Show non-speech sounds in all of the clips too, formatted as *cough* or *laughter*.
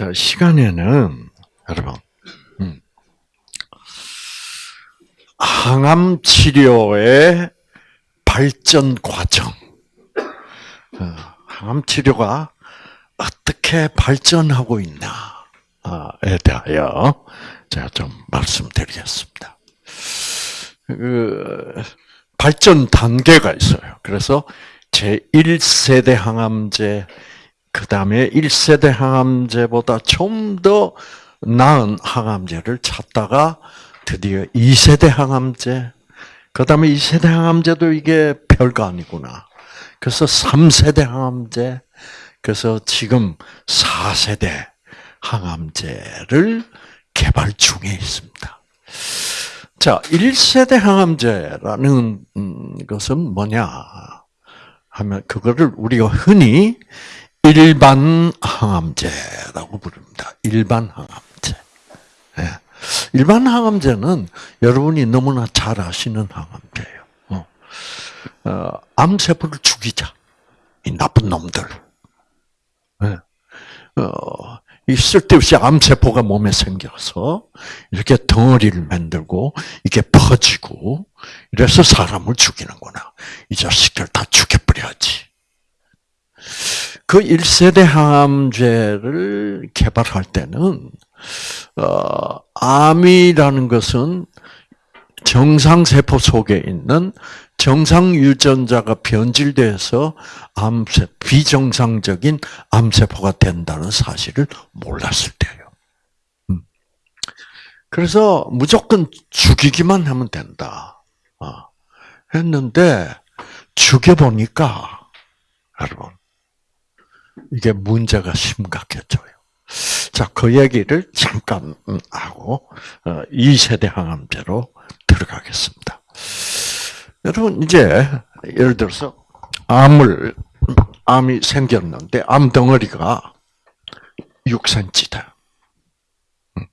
자, 시간에는, 여러분, 음, 항암 치료의 발전 과정, 어, 항암 치료가 어떻게 발전하고 있나에 대하여 제가 좀 말씀드리겠습니다. 그 발전 단계가 있어요. 그래서 제 1세대 항암제, 그 다음에 1세대 항암제보다 좀 더 나은 항암제를 찾다가 드디어 2세대 항암제, 그 다음에 2세대 항암제도 이게 별거 아니구나. 그래서 3세대 항암제, 그래서 지금 4세대 항암제를 개발 중에 있습니다. 자, 1세대 항암제라는 것은 뭐냐 하면 그거를 우리가 흔히 일반 항암제라고 부릅니다. 일반 항암제. 예. 일반 항암제는 여러분이 너무나 잘 아시는 항암제예요. 어. 어, 암세포를 죽이자. 이 나쁜 놈들. 예. 어, 이 쓸데없이 암세포가 몸에 생겨서 이렇게 덩어리를 만들고 이게 퍼지고 이래서 사람을 죽이는구나. 이 자식들 다 죽여버려야지. 그 1세대 항암제를 개발할 때는 어, 암이라는 것은 정상 세포 속에 있는 정상 유전자가 변질돼서 암세 비정상적인 암세포가 된다는 사실을 몰랐을 때예요. 음. 그래서 무조건 죽이기만 하면 된다. 어. 했는데 죽여보니까 여러분 이게 문제가 심각해져요. 자, 그 얘기를 잠깐 하고 2세대 어, 항암제로 들어가겠습니다. 여러분 이제 예를 들어서 암을 암이 생겼는데 암 덩어리가 6cm다. 음.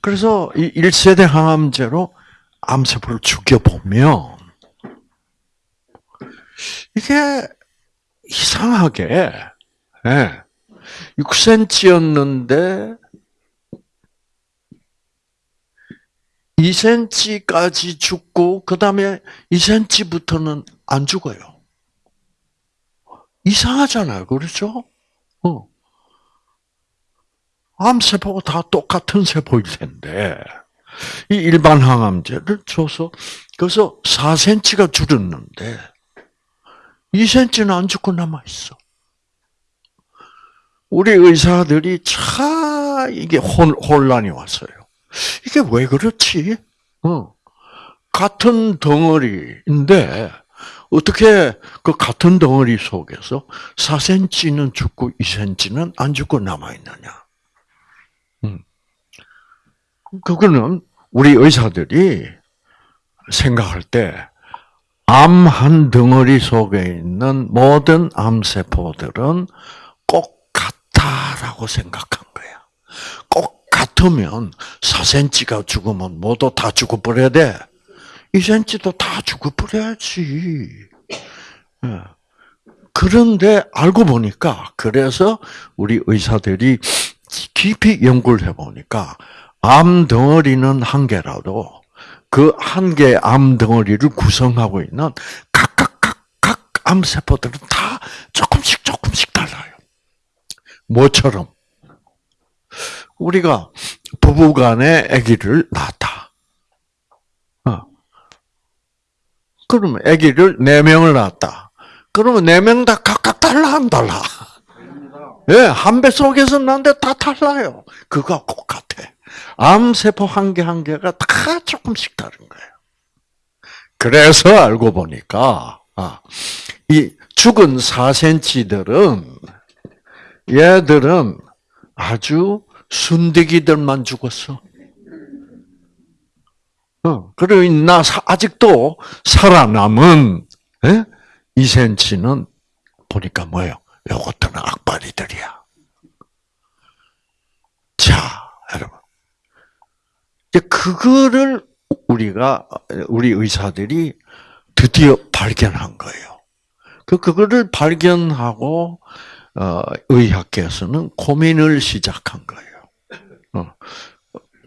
그래서 이 1세대 항암제로 암세포를 죽여보면 이게 이상하게 예, 6cm였는데 2cm까지 죽고 그 다음에 2cm부터는 안 죽어요. 이상하잖아요, 그렇죠? 어. 암세포가 다 똑같은 세포일 텐데 이 일반 항암제를 줘서 그래서 4cm가 줄었는데 2cm는 안 죽고 남아 있어. 우리 의사들이 참 이게 혼, 혼란이 왔어요. 이게 왜 그렇지? 어. 같은 덩어리인데 어떻게 그 같은 덩어리 속에서 4cm는 죽고 2cm는 안 죽고 남아 있느냐? 음. 그거는 우리 의사들이 생각할 때 암 한 덩어리 속에 있는 모든 암세포들은 꼭 같다라고 생각한 거야. 꼭 같으면 4cm가 죽으면 모두 다 죽어버려야 돼. 2cm도 다 죽어버려야지. 예. 그런데 알고 보니까 그래서 우리 의사들이 깊이 연구를 해보니까 암 덩어리는 한 개라도 그 한 개의 암 덩어리를 구성하고 있는 각각 각각 암 세포들은 다 조금씩 조금씩 달라요. 뭐처럼 우리가 부부간에 아기를 낳았다. 어. 그러면 아기를 네 명을 낳았다. 그러면 네 명 다 각각 달라 안 달라? 예, 네, 한 배 속에서 난데 다 달라요. 그거 꼭 같아. 암세포 한 개 한 개가 다 조금씩 다른 거예요. 그래서 알고 보니까, 아, 이 죽은 4cm들은, 얘들은 아주 순대기들만 죽었어. 어, 그리고 나 아직도 살아남은 예? 2cm는 보니까 뭐예요? 요것들은 악바리들이야. 자, 여러분. 이제 그거를 우리가 우리 의사들이 드디어 발견한 거예요. 그 그거를 발견하고 어, 의학계에서는 고민을 시작한 거예요. 어.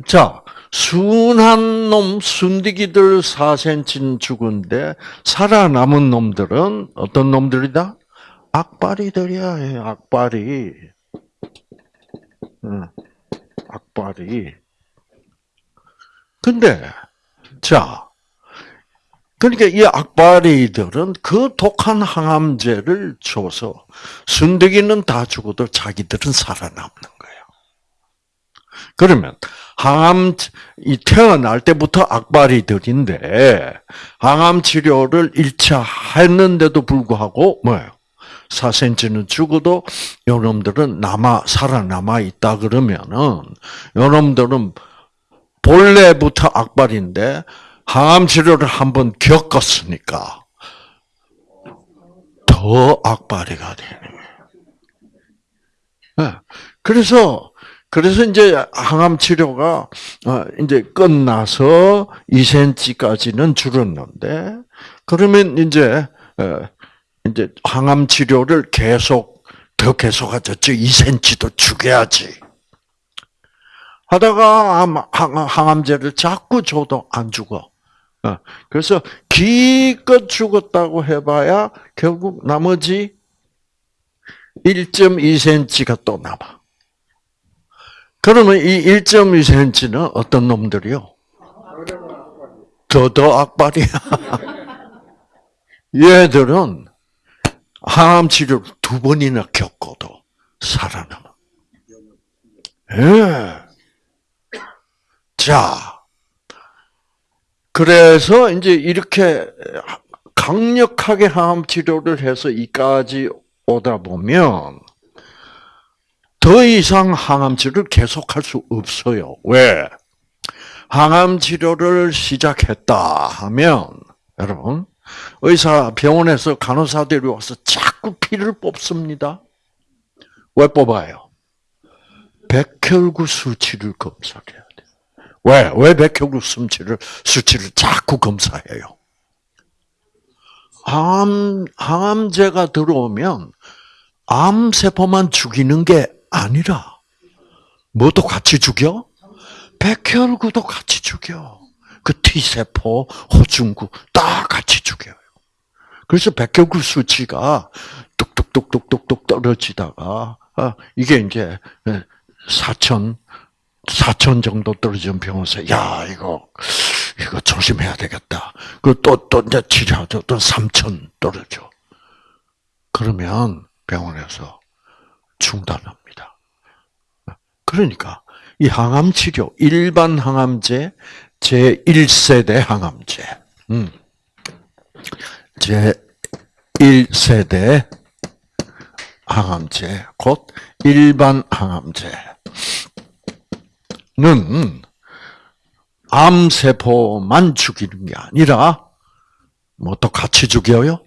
자, 순한 놈, 순디기들 4cm는 죽은데, 살아남은 놈들은 어떤 놈들이다? 악바리들이야, 악바리. 응. 악바리. 근데, 자, 그러니까 이 악바리들은 그 독한 항암제를 줘서 순대기는 다 죽어도 자기들은 살아남는 거예요. 그러면 항암 이 태어날 때부터 악바리들인데 항암 치료를 1차 했는데도 불구하고 뭐예요? 4cm는 죽어도 여러분들은 남아 살아남아 있다 그러면은 여러분들은 본래부터 악발인데 항암 치료를 한번 겪었으니까 더 악바리가 되는 거예요. 그래서 그래서 이제 항암 치료가 어, 이제 끝나서 2cm까지는 줄었는데 그러면 이제 어, 이제 항암 치료를 계속 더 계속하죠. 2cm도 죽여야지. 하다가 항암제를 자꾸 줘도 안 죽어. 어, 그래서 기껏 죽었다고 해봐야 결국 나머지 1.2cm가 또 남아. 그러면 이 1.2cm는 어떤 놈들이요? 더더 악발이야. *laughs* 얘들은 항암 치료를 두 번이나 겪어도 살아남아. 예. 자, 그래서 이제 이렇게 강력하게 항암 치료를 해서 이까지 오다 보면 더 이상 항암 치료를 계속할 수 없어요. 왜? 항암 치료를 시작했다 하면 여러분 의사 병원에서 간호사들이 와서 자꾸 피를 뽑습니다. 왜 뽑아요? 백혈구 수치를 검사해요. 왜? 왜 백혈구 수치를, 수치를 자꾸 검사해요? 암, 항암제가 들어오면 암세포만 죽이는 게 아니라, 뭐도 같이 죽여? 백혈구도 같이 죽여. 그 T세포, 호중구, 다 같이 죽여요. 그래서 백혈구 수치가 뚝뚝뚝뚝뚝뚝 떨어지다가, 아, 이게 이제 4천, 4천 정도 떨어진 병원에서 야 이거 이거 조심해야 되겠다. 그또또 이제 치료하죠. 또 3천 떨어져. 그러면 병원에서 중단합니다. 그러니까 이 항암 치료 일반 항암제 제 1세대 항암제. 음. 제 1세대 항암제 곧 일반 항암제. 는 암세포만 죽이는 게 아니라 뭐 또 같이 죽여요?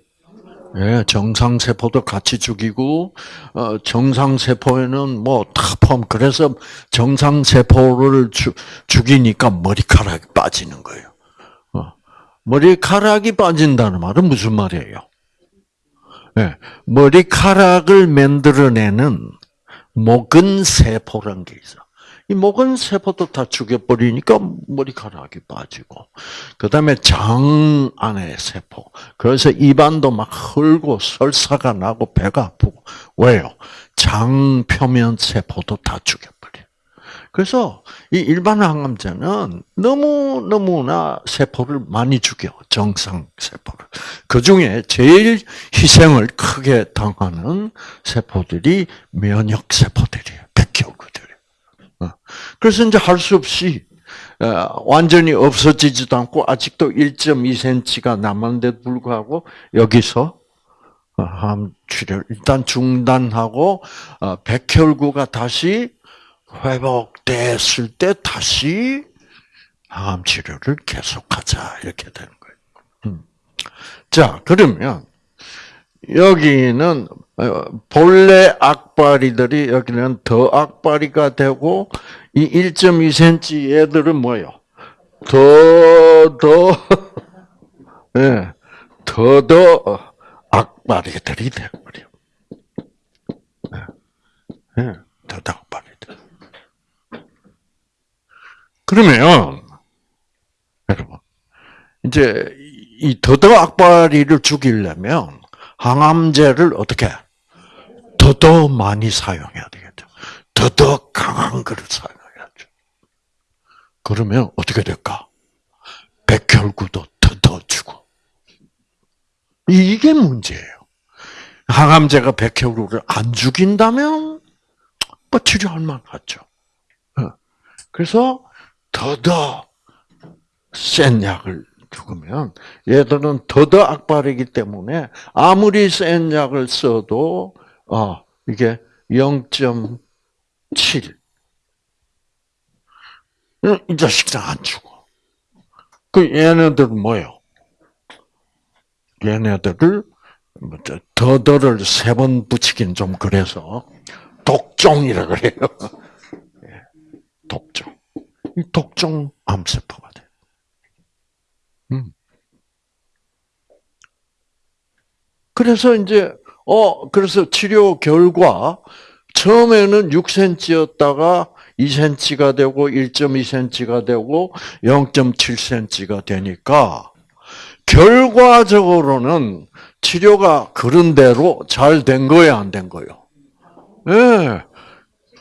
예, 정상 세포도 같이 죽이고 어, 정상 세포에는 뭐다 포함 그래서 정상 세포를 주, 죽이니까 머리카락이 빠지는 거예요. 어, 머리카락이 빠진다는 말은 무슨 말이에요? 예, 머리카락을 만들어내는 목은 세포란 게 있어. 이 목은 세포도 다 죽여버리니까 머리카락이 빠지고, 그 다음에 장 안에 세포. 그래서 입안도 막 헐고 설사가 나고 배가 아프고. 왜요? 장 표면 세포도 다 죽여버려. 그래서 이 일반 항암제는 너무 너무나 세포를 많이 죽여 정상 세포를. 그 중에 제일 희생을 크게 당하는 세포들이 면역 세포들이에요. 백혈구들. 어. 그래서 이제 할 수 없이 어, 완전히 없어지지도 않고 아직도 1.2cm가 남았는데도 불구하고 여기서 어, 암 치료 일단 중단하고 백혈구가 다시 회복됐을 때 다시 암 치료를 계속하자 이렇게 되는 거예요. 음. 자 그러면 여기는 어, 본래 악바리들이 여기는 더 악바리가 되고 이 1.2cm 얘들은 뭐요? 더, 더, *laughs* 예, 더, 더 악바리들이 되버려. 예. 예, 더덕발이 돼. 그러면 여러분 이제 이 더덕 악바리를 죽이려면 항암제를 어떻게 더더 많이 사용해야 되겠죠. 더더 강한 거를 사용해야죠. 그러면 어떻게 될까? 백혈구도 더더 주고 이게 문제예요. 항암제가 백혈구를 안 죽인다면 뭐 치료할 만하죠. 어. 그래서 더더 센 약을 죽으면 얘들은 더더 악발이기 때문에 아무리 센 약을 써도 어 이게 0.7. 이 자식들 안 죽어. 그 얘네들은 뭐요? 얘네들을 뭐 더더를 세 번 붙이긴 좀 그래서 독종이라 그래요. *laughs* 예, 독종. 이 독종 암세포가 돼. 음. 그래서 이제 어 그래서 치료 결과 처음에는 6cm였다가 2cm가 되고 1.2cm가 되고 0.7cm가 되니까 결과적으로는 치료가 그런 대로 잘 된 거예요, 안 된 거예요? 예. 네.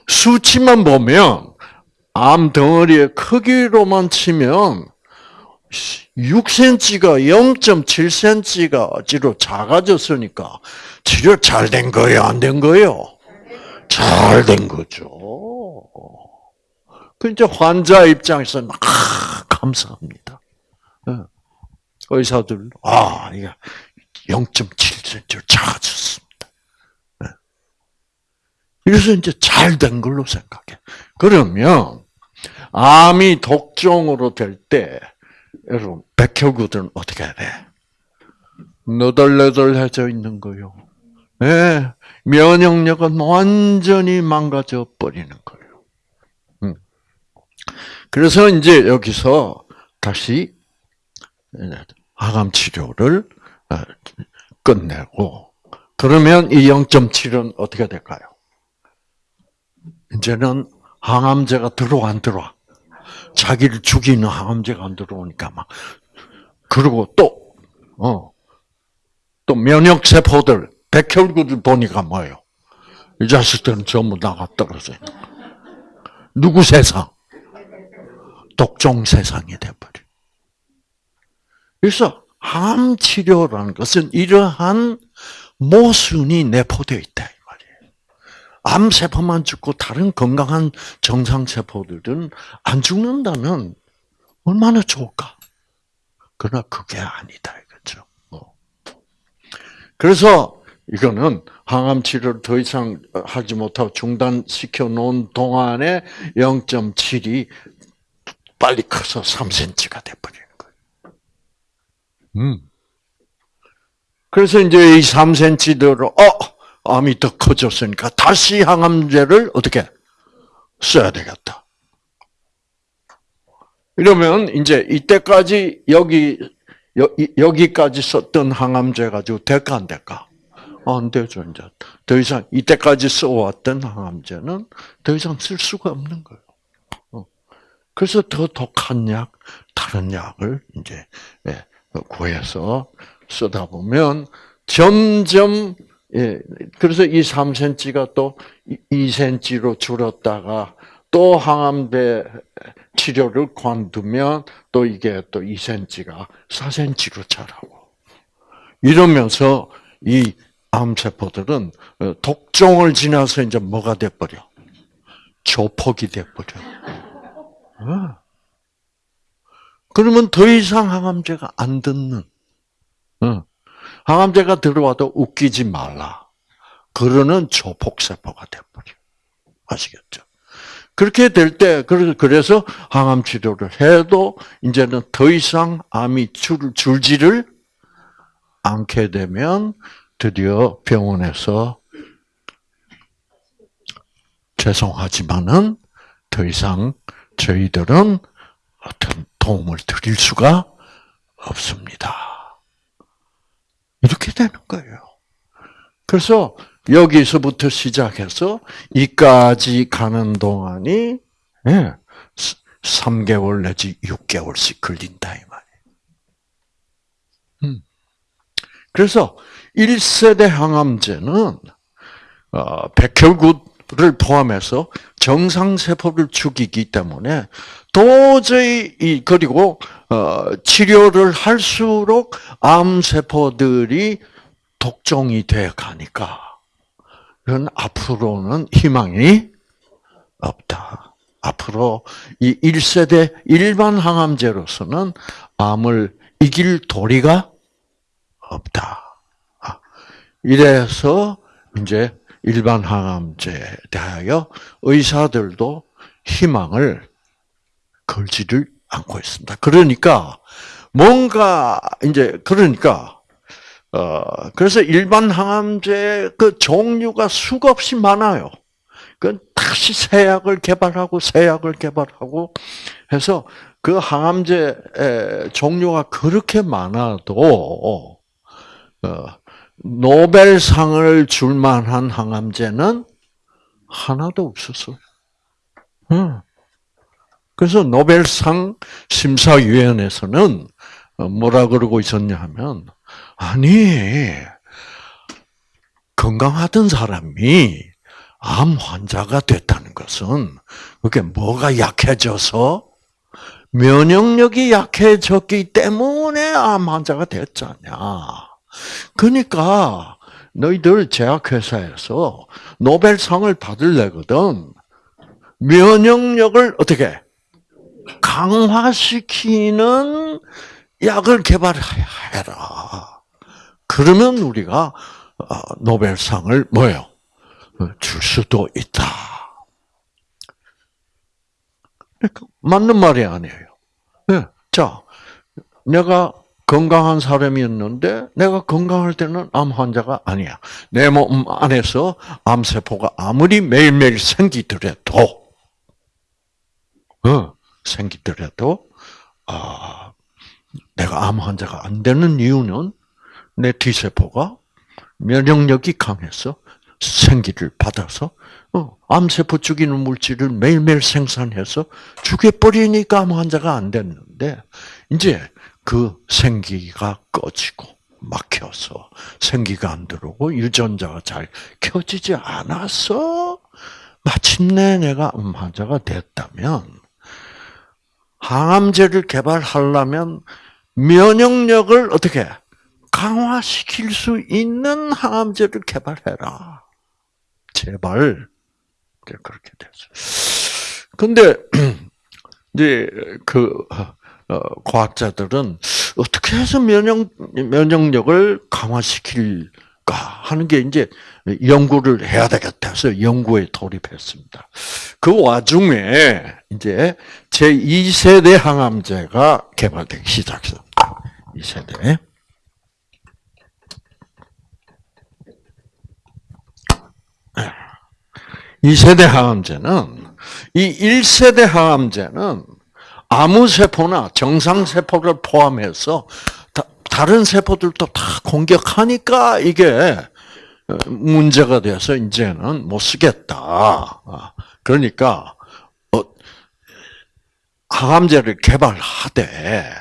수치만 보면 암 덩어리의 크기로만 치면 6cm가 0.7cm가지로 작아졌으니까 치료 잘 된 거예요, 안 된 거예요? 잘 된 거죠. 그 이제 환자 입장에서는 아, 감사합니다. 예. 의사들 아 이게 0.7cm 작아졌습니다. 예. 그래서 이제 잘 된 걸로 생각해. 그러면 암이 독종으로 될 때 여러분 백혈구들은 어떻게 해야 돼? 너덜너덜해져 있는 거요. 네, 면역력은 완전히 망가져 버리는. 음. 그래서 이제 여기서 다시 항암 치료를 어, 끝내고 그러면 이 0.7은 어떻게 될까요? 이제는 항암제가 들어와 안 들어와? 자기를 죽이는 항암제가 안 들어오니까 막 그리고 또 어. 또 면역 세포들 백혈구들 보니까 뭐예요? 이 자식들은 전부 나가 떨어져 누구 세상? 독종 세상이 돼버려. 그래서 항암 치료라는 것은 이러한 모순이 내포되어 있다. 암세포만 죽고 다른 건강한 정상 세포들은 안 죽는다면 얼마나 좋을까? 그러나 그게 아니다. 이거죠. 뭐. 그래서 이거는 항암 치료를 더 이상 하지 못하고 중단시켜 놓은 동안에 0.7이 빨리 커서 3cm가 돼버리는 거예요. 음. 그래서 이제 이 3cm대로, 어! 암이 더 커졌으니까 다시 항암제를 어떻게 써야 되겠다. 이러면 이제 이때까지 여기 여 기까지 썼던 항암제 가지고 될까 안 될까? 안 되죠 이제 더 이상 이때까지 써왔던 항암제는 더 이상 쓸 수가 없는 거예요. 어. 그래서 더 독한 약, 다른 약을 이제 예, 구해서 쓰다 보면 점점 예, 그래서 이 3cm가 또 2cm로 줄었다가 또 항암제 치료를 관두면 또 이게 또 2cm가 4cm로 자라고. 이러면서 이 암세포들은 어, 독종을 지나서 이제 뭐가 돼버려? 조폭이 돼버려. 어. 그러면 더 이상 항암제가 안 듣는. 어. 항암제가 들어와도 웃기지 말라. 그러는 조폭세포가 돼버려. 아시겠죠? 그렇게 될 때, 그래서 항암 치료를 해도 이제는 더 이상 암이 줄, 줄지를 않게 되면 드디어 병원에서 죄송하지만은 더 이상 저희들은 어떤 도움을 드릴 수가 없습니다. 이렇게 되는 거예요. 그래서 여기서부터 시작해서 이까지 가는 동안이 예, 3개월 내지 6개월씩 걸린다 이 말이에요. 음. 그래서 1세대 항암제는 어, 백혈구 를 포함해서 정상 세포를 죽이기 때문에 도저히 이 그리고 어, 치료를 할수록 암 세포들이 독종이 돼 가니까 그건 앞으로는 희망이 없다. 앞으로 이 1세대 일반 항암제로서는 암을 이길 도리가 없다. 아, 이래서 이제 일반 항암제에 대하여 의사들도 희망을 걸지를 않고 있습니다. 그러니까 뭔가 이제 그러니까 어 그래서 일반 항암제 그 종류가 수없이 많아요. 그 다시 새 약을 개발하고 새 약을 개발하고 해서 그 항암제 종류가 그렇게 많아도 어, 노벨상을 줄 만한 항암제는 하나도 없었어요. 응. 그래서 노벨상 심사위원회에서는 뭐라 그러고 있었냐 하면, 아니, 건강하던 사람이 암 환자가 됐다는 것은, 그게 뭐가 약해져서? 면역력이 약해졌기 때문에 암 환자가 됐잖냐. 그러니까, 너희들 제약회사에서 노벨상을 받을래거든. 면역력을 어떻게 강화시키는 약을 개발해라. 그러면 우리가 어, 노벨상을 뭐요? 줄 수도 있다. 그러니까 맞는 말이 아니에요. 네. 자, 내가 건강한 사람이었는데 내가 건강할 때는 암 환자가 아니야. 내 몸 안에서 암세포가 아무리 매일매일 생기더라도 어, 생기더라도 아, 내가 암 환자가 안 되는 이유는 내 T세포가 면역력이 강해서 생기를 받아서 어, 암세포 죽이는 물질을 매일매일 생산해서 죽여버리니까 암 환자가 안 됐는데 이제 그 생기가 꺼지고 막혀서 생기가 안 들어오고 유전자가 잘 켜지지 않아서 마침내 내가 암 환자가 됐다면 항암제를 개발하려면 면역력을 어떻게 강화시킬 수 있는 항암제를 개발해라. 제발 그렇게 됐어. 근데 *clears throat* 이제 그 어, 과학자들은 어떻게 해서 면역 면역력을 강화시킬 될까 하는 게 이제 연구를 해야 되겠다 해서 연구에 돌입했습니다. 그 와중에 이제 제 2세대 항암제가 개발되기 시작했습니다. 2세대. 이세대 항암제는 이 1세대 항암제는 아무 세포나 정상 세포를 포함해서 다 른 세포들도 다 공격하니까 이게 문제가 돼서 이제는 못 쓰겠다. 아, 그러니까 어, 항암제를 개발하되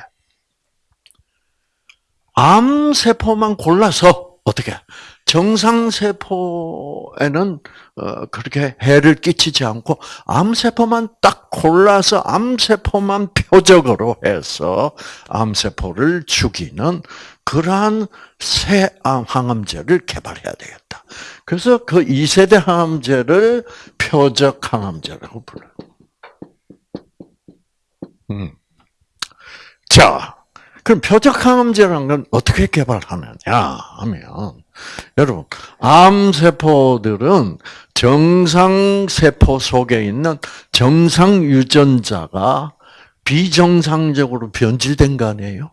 암 세포만 골라서 어떻게 정상 세포에는 어, 그렇게 해를 끼치지 않고 암 세포만 딱 골라서 암 세포만 표적으로 해서 암 세포를 죽이는 그러한 새 항암제를 개발해야 되겠다. 그래서 그 2세대 항암제를 표적 항암제라고 불러요. 음. 자, 그럼 표적 항암제라는 건 어떻게 개발하느냐 하면 여러분, 암세포들은 정상세포 속에 있는 정상 유전자가 비정상적으로 변질된 거 아니에요?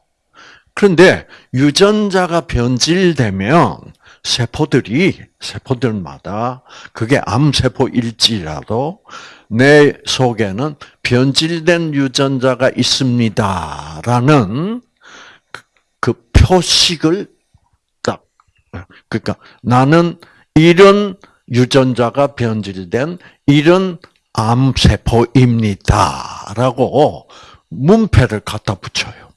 그런데 유전자가 변질되면 세포들이, 세포들마다 그게 암세포일지라도 내 속에는 변질된 유전자가 있습니다라는 그, 그 표식을 그러니까 나는 이런 유전자가 변질된 이런 암세포입니다라고 문패를 갖다 붙여요.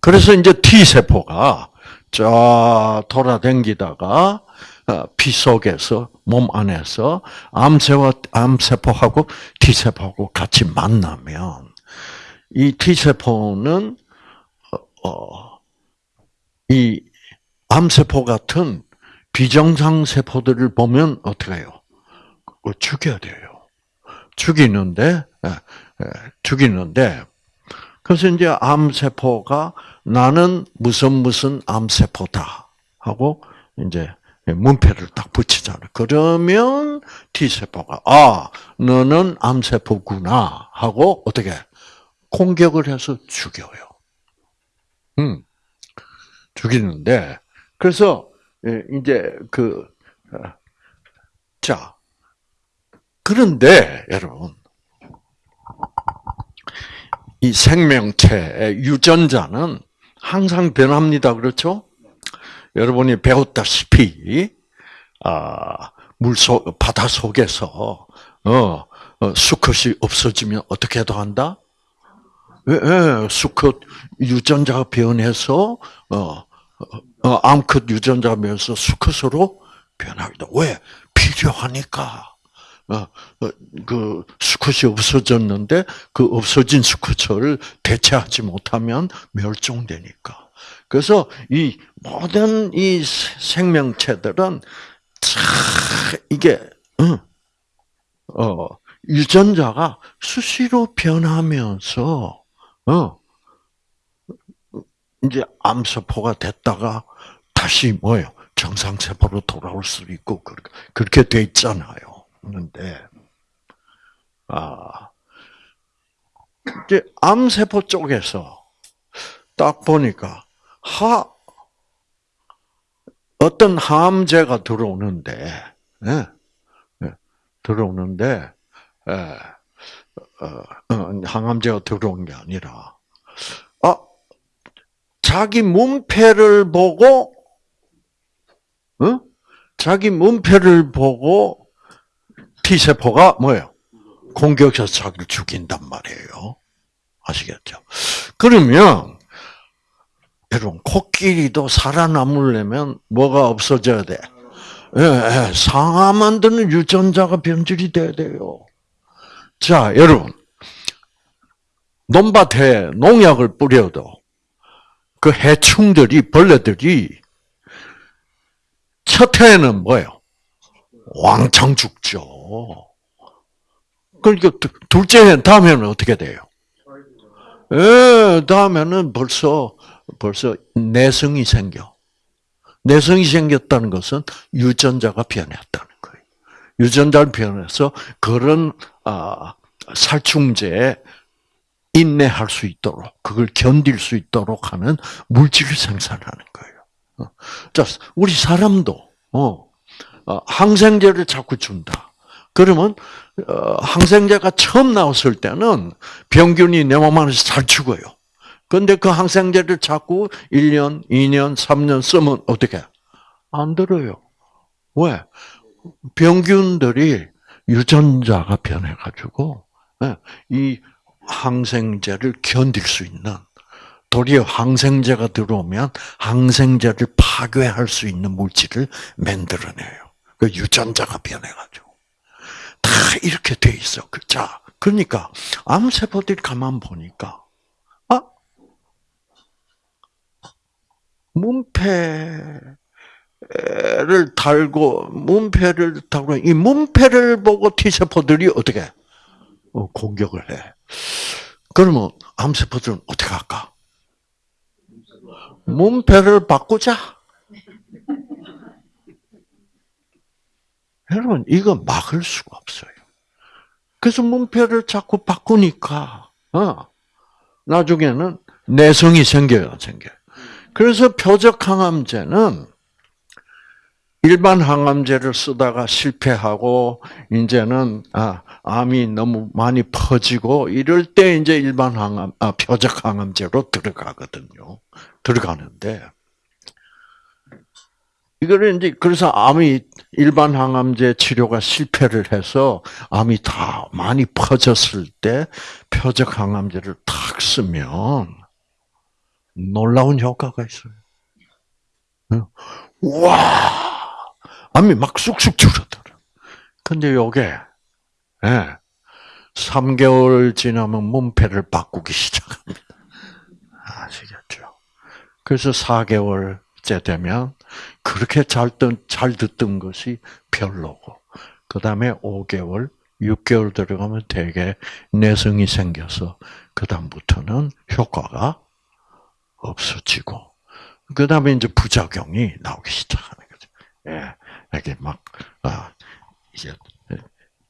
그래서 이제 T세포가 쫙 돌아댕기다가 어, 피 속에서 몸 안에서 암세와 암세포하고 T세포하고 같이 만나면 이 T세포는 어, 어, 이 암세포 같은 비정상 세포들을 보면 어떻게 해요? 죽여야 돼요. 죽이는데 죽이는데 그래서 이제 암세포가 나는 무슨 무슨 암세포다 하고 이제 문패를 딱 붙이잖아요. 그러면 T세포가 아 너는 암세포구나 하고 어떻게 공격을 해서 죽여요. 음 죽이는데 그래서 이제 그 자 그런데 여러분 이 생명체의 유전자는 항상 변합니다. 그렇죠? 여러분이 배웠다시피 아, 물속 바다 속에서 어, 어, 수컷이 없어지면 어떻게 해도 한다? 예, 예, 수컷 유전자가 변해서 어, 어, 암컷 유전자가 변해서 수컷으로 변하기도. 왜? 필요하니까. 어, 어, 그 수컷이 없어졌는데 그 없어진 수컷을 대체하지 못하면 멸종되니까. 그래서 이 모든 이 생명체들은 참 이게 어, 유전자가 수시로 변하면서 어 이제 암세포가 됐다가 다시 뭐요 정상세포로 돌아올 수 있고 그렇게 돼 있잖아요. 있는데, 아, 이제 암세포 쪽에서 딱 보니까, 하, 어떤 항암제가 들어오는데, 예, 예, 들어오는데, 예, 어, 어, 항암제가 들어온 게 아니라, 아, 자기 문패를 보고, 어? 자기 문패를 보고 T세포가 뭐예요? 공격해서 자기를 죽인단 말이에요. 아시겠죠? 그러면, 여러분, 코끼리도 살아남으려면 뭐가 없어져야 돼? 예, 예, 상아 만드는 유전자가 변질이 돼야 돼요. 자, 여러분. 논밭에 농약을 뿌려도 그 해충들이, 벌레들이 첫 해에는 뭐예요? 왕창 죽죠. 그러니까 둘째 다음에는 어떻게 돼요? 예, 다음에는 벌써 벌써 내성이 생겨. 내성이 생겼다는 것은 유전자가 변했다는 거예요. 유전자를 변해서 그런 아, 살충제에 인내할 수 있도록 그걸 견딜 수 있도록 하는 물질을 생산하는 거예요. 어. 자, 우리 사람도 어, 어, 항생제를 자꾸 준다. 그러면 어, 항생제가 처음 나왔을 때는 병균이 내 몸 안에서 잘 죽어요. 근데 그 항생제를 자꾸 1년, 2년, 3년 쓰면 어떻게? 안 들어요. 왜? 병균들이 유전자가 변해가지고 예, 이 항생제를 견딜 수 있는 도리어 항생제가 들어오면 항생제를 파괴할 수 있는 물질을 만들어내요. 그 유전자가 변해가지고. 다 이렇게 돼 있어. 그, 자, 그러니까, 암세포들이 가만 보니까, 아, 문패를 달고, 문패를 달고, 이 문패를 보고 T세포들이 어떻게, 어, 공격을 해. 그러면 암세포들은 어떻게 할까? 문패를 바꾸자. 여러분, 이거 막을 수가 없어요. 그래서 문패를 자꾸 바꾸니까, 어, 나중에는 내성이 생겨요, 생겨요. 그래서 표적 항암제는 일반 항암제를 쓰다가 실패하고, 이제는, 아, 암이 너무 많이 퍼지고, 이럴 때 이제 일반 항암, 아, 표적 항암제로 들어가거든요. 들어가는데, 이거를 이제 그래서 암이 일반 항암제 치료가 실패를 해서 암이 다 많이 퍼졌을 때 표적 항암제를 탁 쓰면 놀라운 효과가 있어요. 와, 암이 막 쑥쑥 줄어들어. 근데 요게, 예, 3개월 지나면 문패를 바꾸기 시작합니다. 아시겠죠? 그래서 4개월째 되면 그렇게 잘, 듣, 잘 듣던 것이 별로고, 그 다음에 5개월, 6개월 들어가면 되게 내성이 생겨서, 그다음부터는 효과가 없어지고, 그 다음에 이제 부작용이 나오기 시작하는 거죠. 예, 이렇게 막, 아, 이제,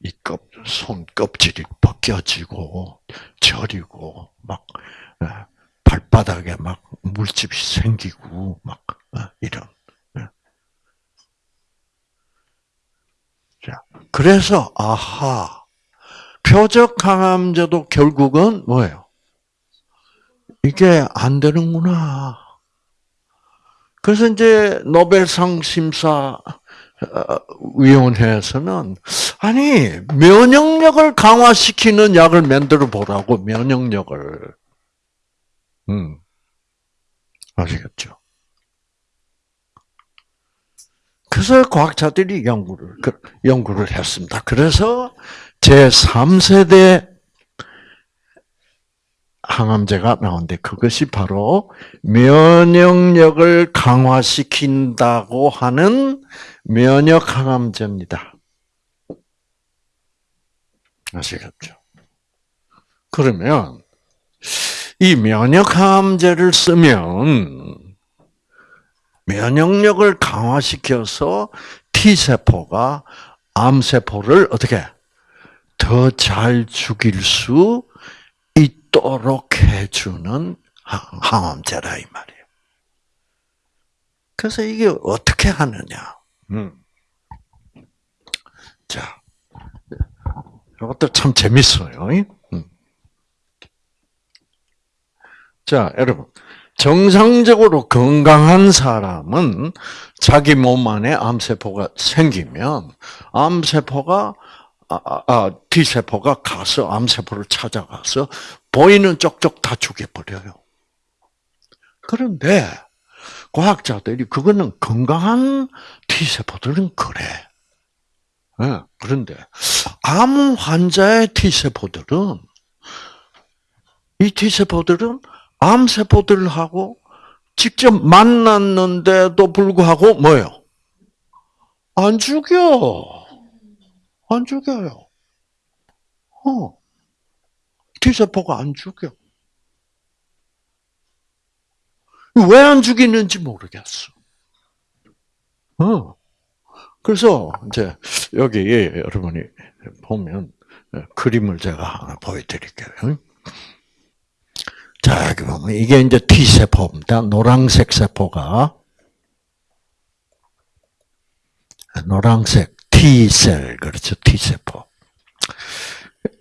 이 껍, 손 껍질이 벗겨지고, 저리고, 막, 예, 발바닥에 막 물집이 생기고, 막, 어, 이런. 예. 자, 그래서, 아하, 표적 항암제도 결국은 뭐예요? 이게 안 되는구나. 그래서 이제 노벨상 심사 위원회에서는 아니 면역력을 강화시키는 약을 만들어 보라고 면역력을 음 아시겠죠? 그래서 과학자들이 연구를 연구를 했습니다. 그래서 제 3세대 항암제가 나오는데 그것이 바로 면역력을 강화시킨다고 하는 면역 항암제입니다. 아시겠죠? 그러면 이 면역 항암제를 쓰면 면역력을 강화시켜서 T 세포가 암 세포를 어떻게 더 잘 죽일 수 있도록 해주는 항암제라 이 말이에요. 그래서 이게 어떻게 하느냐? 음. 자, 이것도 참 재밌어요. 음. 자, 여러분. 정상적으로 건강한 사람은 자기 몸 안에 암세포가 생기면 암세포가 아, 아, 아 T세포가 가서 암세포를 찾아가서 보이는 쪽쪽 다 죽여버려요. 그런데 과학자들이 그거는 건강한 T세포들은 그래. 네, 그런데 암 환자의 T세포들은 이 T세포들은 암세포들하고 직접 만났는데도 불구하고 뭐예요? 안 죽여. 안 죽여요. 어. T세포가 안 죽여. 왜 안 죽이는지 모르겠어. 어. 그래서 이제 여기 여러분이 보면 그림을 제가 하나 보여드릴게요. 자, 여기 보면 이게 이제 T세포입니다. 노란색 세포가 노란색 T셀 그렇죠 T세포.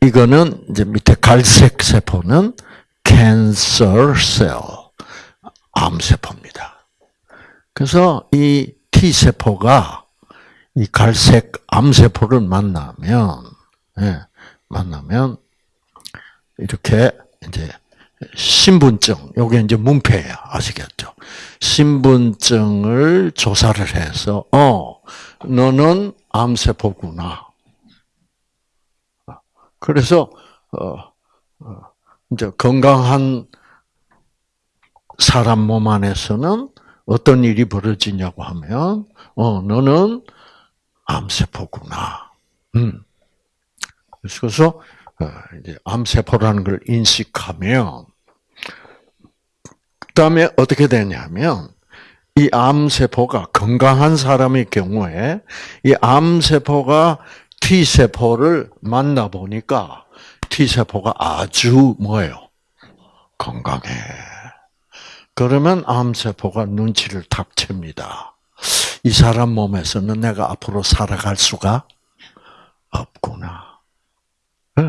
이거는 이제 밑에 갈색 세포는 cancer cell 암세포입니다. 그래서 이 T세포가 이 갈색 암세포를 만나면 예, 만나면 이렇게 이제 신분증, 요게 이제 문패예요. 아시겠죠? 신분증을 조사를 해서, 어, 너는 암세포구나. 그래서, 어, 어, 이제 건강한 사람 몸 안에서는 어떤 일이 벌어지냐고 하면, 어, 너는 암세포구나. 음. 그래서, 어, 이제 암세포라는 걸 인식하면, 그 다음에 어떻게 되냐면, 이 암세포가 건강한 사람의 경우에, 이 암세포가 T세포를 만나보니까, T세포가 아주 뭐예요? 건강해. 그러면 암세포가 눈치를 탁 챕니다. 이 사람 몸에서는 내가 앞으로 살아갈 수가 없구나. 네.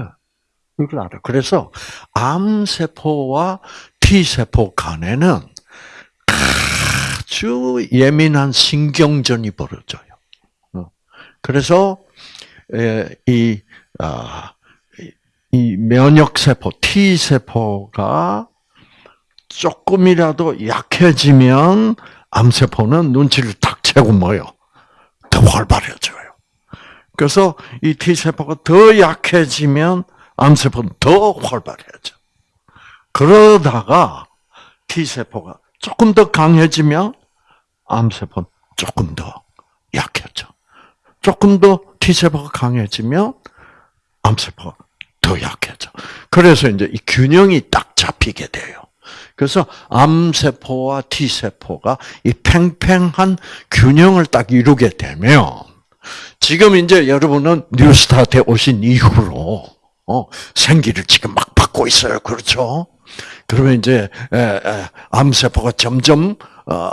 이걸 알아. 그래서 암세포와 T세포 간에는 아주 예민한 신경전이 벌어져요. 어. 그래서 이, 아, 이 면역세포, T세포가 조금이라도 약해지면 암세포는 눈치를 탁 채고 뭐요? 더 활발해져요. 그래서 이 T세포가 더 약해지면 암세포는 더 활발해져. 그러다가 T세포가 조금 더 강해지면 암세포는 조금 더 약해져. 조금 더 T세포가 강해지면 암세포가 더 약해져. 그래서 이제 이 균형이 딱 잡히게 돼요. 그래서 암세포와 T세포가 이 팽팽한 균형을 딱 이루게 되면 지금 이제 여러분은 뉴스타트에 오신 이후로 어, 생기를 지금 막 받고 있어요. 그렇죠? 그러면 이제 암세포가 점점 어,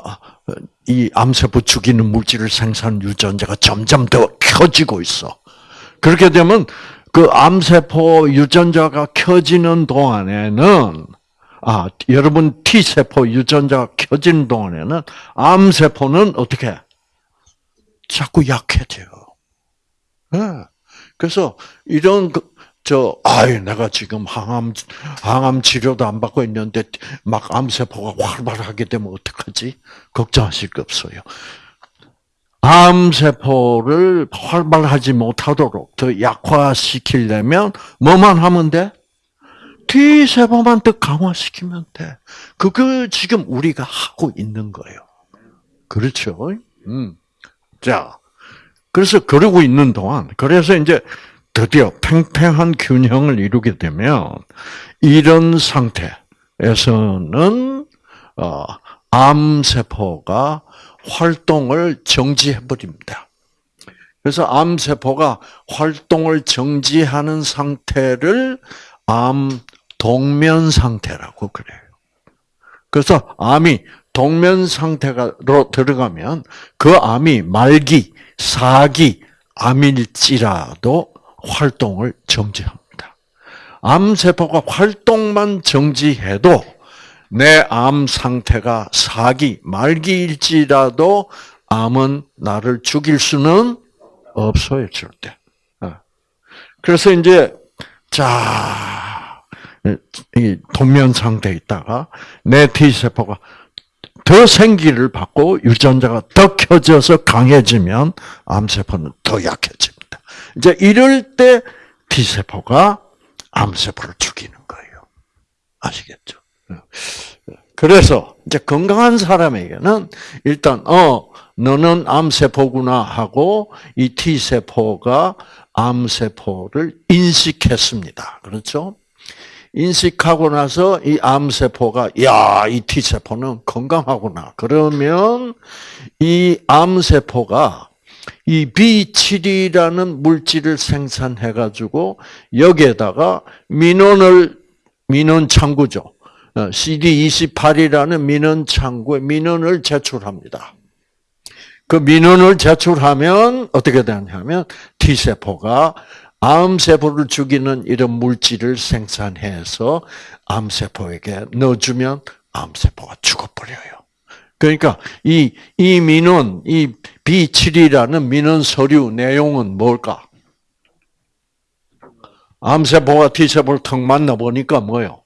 이 암세포 죽이는 물질을 생산 유전자가 점점 더 켜지고 있어. 그렇게 되면 그 암세포 유전자가 켜지는 동안에는 아 여러분 T 세포 유전자가 켜지는 동안에는 암세포는 어떻게 자꾸 약해져요. 네. 그래서 이런 그, 저, 아이, 내가 지금 항암, 항암 치료도 안 받고 있는데, 막 암세포가 활발하게 되면 어떡하지? 걱정하실 거 없어요. 암세포를 활발하지 못하도록 더 약화시키려면 뭐만 하면 돼? T세포만 더 강화시키면 돼. 그거 지금 우리가 하고 있는 거예요. 그렇죠? 음. 자, 그래서 그러고 있는 동안, 그래서 이제 드디어 팽팽한 균형을 이루게 되면 이런 상태에서는 어, 암세포가 활동을 정지해 버립니다. 그래서 암세포가 활동을 정지하는 상태를 암 동면 상태라고 그래요. 그래서 암이 동면 상태로 들어가면 그 암이 말기, 사기, 암일지라도 활동을 정지합니다. 암 세포가 활동만 정지해도 내 암 상태가 사기, 말기일지라도 암은 나를 죽일 수는 없어요, 절대. 어. 그래서 이제, 자, 이 동면 상태에 있다가 내 T세포가 더 생기를 받고 유전자가 더 켜져서 강해지면 암 세포는 더 약해집니다. 이제 이럴 때 T세포가 암 세포를 죽이는 거예요. 아시겠죠? 그래서 이제 건강한 사람에게는 일단 어 너는 암 세포구나 하고 이 T세포가 암 세포를 인식했습니다. 그렇죠? 인식하고 나서 이 암세포가 야, 이 T세포는 건강하구나. 그러면 이 암세포가 이 B7이라는 물질을 생산해 가지고 여기에다가 민원을 민원 창구죠. CD28이라는 민원 창구에 민원을 제출합니다. 그 민원을 제출하면 어떻게 되냐면 T세포가 암세포를 죽이는 이런 물질을 생산해서 암세포에게 넣어주면 암세포가 죽어버려요. 그러니까 이, 이 민원, 이 B7이라는 민원 서류 내용은 뭘까? 암세포가 T세포를 턱 만나보니까 뭐요?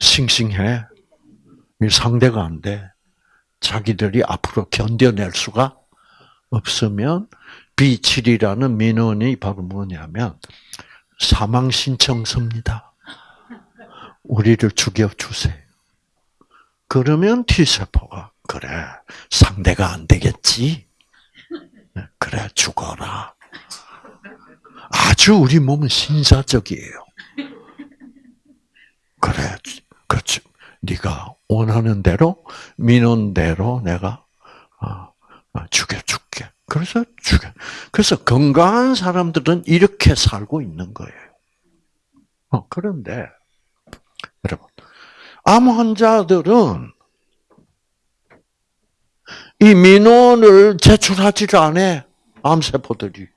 싱싱해. 상대가 안 돼. 자기들이 앞으로 견뎌낼 수가 없으면 B7이라는 민원이 바로 뭐냐면 사망 신청서입니다. 우리를 죽여 주세요. 그러면 T세포가 그래 상대가 안 되겠지. 그래 죽어라. 아주 우리 몸은 신사적이에요. 그래 그렇지. 네가 원하는 대로 민원대로 내가 어, 어, 죽여 줄게. 그래서 죽여. 그래서 건강한 사람들은 이렇게 살고 있는 거예요. 어, 그런데 여러분 암 환자들은 이 민원을 제출하지를 않아 암세포들이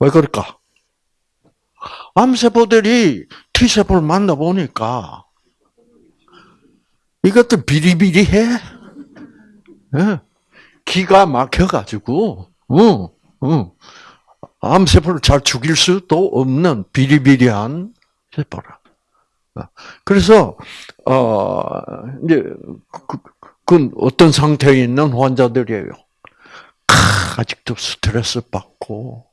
왜 그럴까? 암세포들이 T세포를 만나보니까 이것도 비리비리해. 예. 기가 막혀가지고, 어, 어. 암세포를 잘 죽일 수도 없는 비리비리한 세포라. 어. 그래서, 어, 이제, 그, 그 어떤 상태에 있는 환자들이에요. 아직도 스트레스 받고,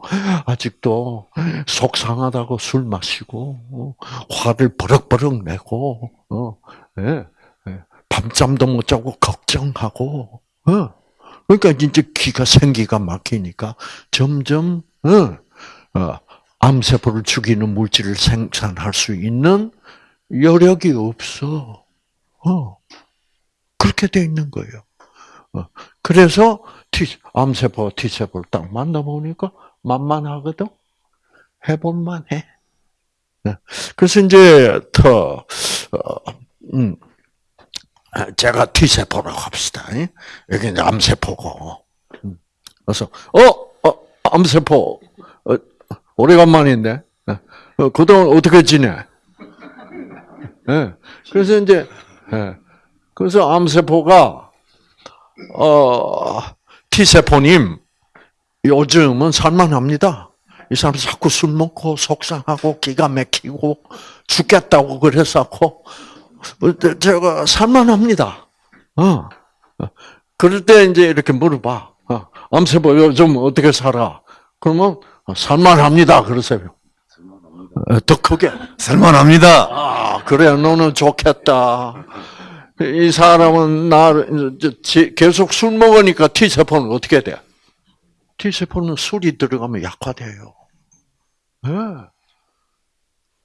아직도 속상하다고 술 마시고, 어, 화를 버럭버럭 내고, 어, 예, 예, 밤잠도 못 자고 걱정하고, 어, 그러니까 이제 기가 생기가 막히니까 점점, 어, 어, 암세포를 죽이는 물질을 생산할 수 있는 여력이 없어. 어, 그렇게 돼 있는 거예요. 어, 그래서 T, 암세포, T세포를 딱 만나보니까 만만하거든? 해볼만해. 네. 그래서 이제, 더, 어, 음, 제가 T세포라고 합시다. 여기 이제 암세포고. 음. 그래서, 어, 어 암세포, 어, 오래간만인데? 네. 어, 그동안 어떻게 지내? 네. 그래서 이제, 네. 그래서 암세포가, 어, T세포님, 요즘은 살만합니다. 이 사람 자꾸 술 먹고 속상하고 기가 막히고 죽겠다고 그래서고 제가 살만합니다. 어. 그럴 때 이제 이렇게 물어봐. 어. 암세포 요즘 어떻게 살아? 그러면 살만합니다. 그러세요. 더 크게. 살만합니다. 아, 그래, 너는 좋겠다. 이 사람은 나 계속 술 먹으니까 T 세포는 어떻게 돼? T 세포는 술이 들어가면 약화돼요. 네.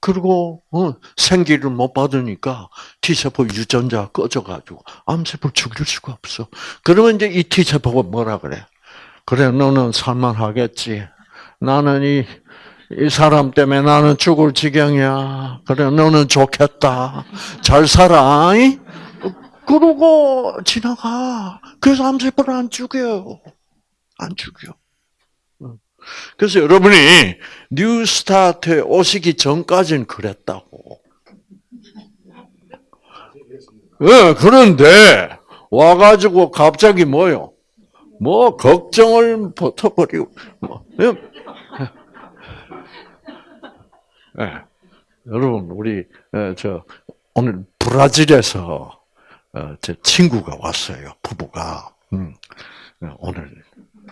그리고 어, 생기를 못 받으니까 T 세포 유전자 꺼져가지고 암세포 죽일 수가 없어. 그러면 이제 이 T 세포가 뭐라 그래? 그래, 너는 살만하겠지. 나는 이, 이 사람 때문에 나는 죽을 지경이야. 그래, 너는 좋겠다. 잘 살아. 그러고 지나가. 그래서 암세포를 안 죽여요. 안 죽여. 그래서 여러분이 뉴스타트에 오시기 전까지는 그랬다고. 네, 그런데 와가지고 갑자기 뭐요? 뭐 걱정을 버텨버리고 뭐. 네. 네. 여러분 우리 저 오늘 브라질에서 어, 제 친구가 왔어요. 부부가 음, 오늘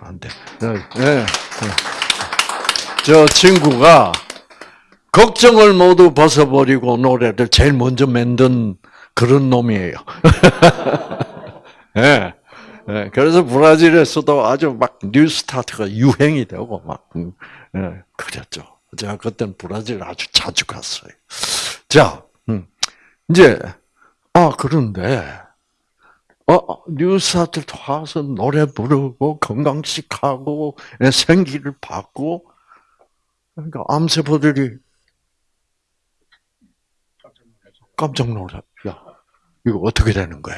안 돼. 네, 네. 저 친구가 걱정을 모두 벗어버리고 노래를 제일 먼저 만든 그런 놈이에요. *laughs* 네. 네. 그래서 브라질에서도 아주 막 뉴스타트가 유행이 되고 막 네. 그랬죠. 제가 그때는 브라질 아주 자주 갔어요. 자, 음. 이제 아, 그런데, 어, 뉴스타트 와서 노래 부르고, 건강식 하고, 생기를 받고, 그러니까 암세포들이 깜짝 놀라. 야, 이거 어떻게 되는 거야?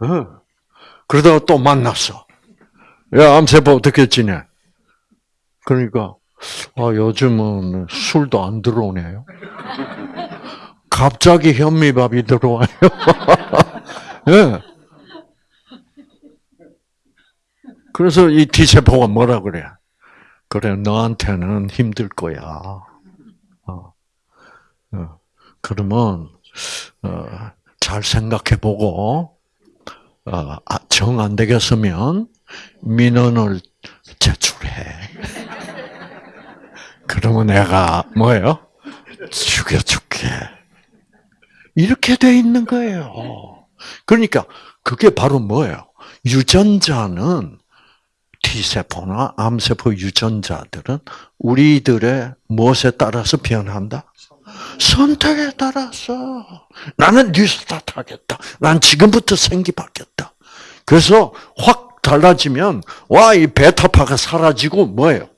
어. 그러다가 또 만났어. 야, 암세포 어떻게 지내? 그러니까, 아, 요즘은 술도 안 들어오네요. 갑자기 현미밥이 들어와요. *laughs* 네. 그래서 이 T세포가 뭐라 그래? 그래, 너한테는 힘들 거야. 어. 어. 그러면, 어, 잘 생각해 보고, 어, 아, 정안 되겠으면, 민원을 제출해. *laughs* 그러면 내가, 뭐예요? 죽여줄게. 이렇게 돼 있는 거예요. 그러니까 그게 바로 뭐예요? 유전자는 T세포나 암세포 유전자들은 우리들의 무엇에 따라서 변한다? 선택에 따라서. 나는 뉴스타트 하겠다. 난 지금부터 생기 받겠다. 그래서 확 달라지면, 와, 이 베타파가 사라지고 뭐예요?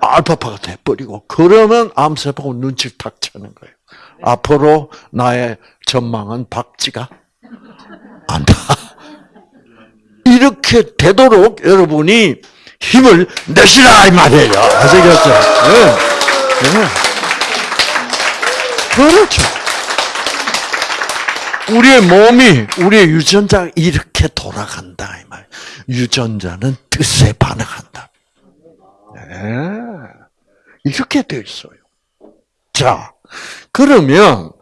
알파파가 돼버리고, 그러면 암세포가 눈치를 탁 채는 거예요. 앞으로 나의 전망은 밝지가 않다. 이렇게 되도록 여러분이 힘을 내시라 이 말이에요. 아시겠죠? 네. 네. 그렇죠. 우리의 몸이 우리의 유전자가 이렇게 돌아간다 이 말. 유전자는 뜻에 반응한다. 네. 이렇게 돼 있어요. 자, 그러면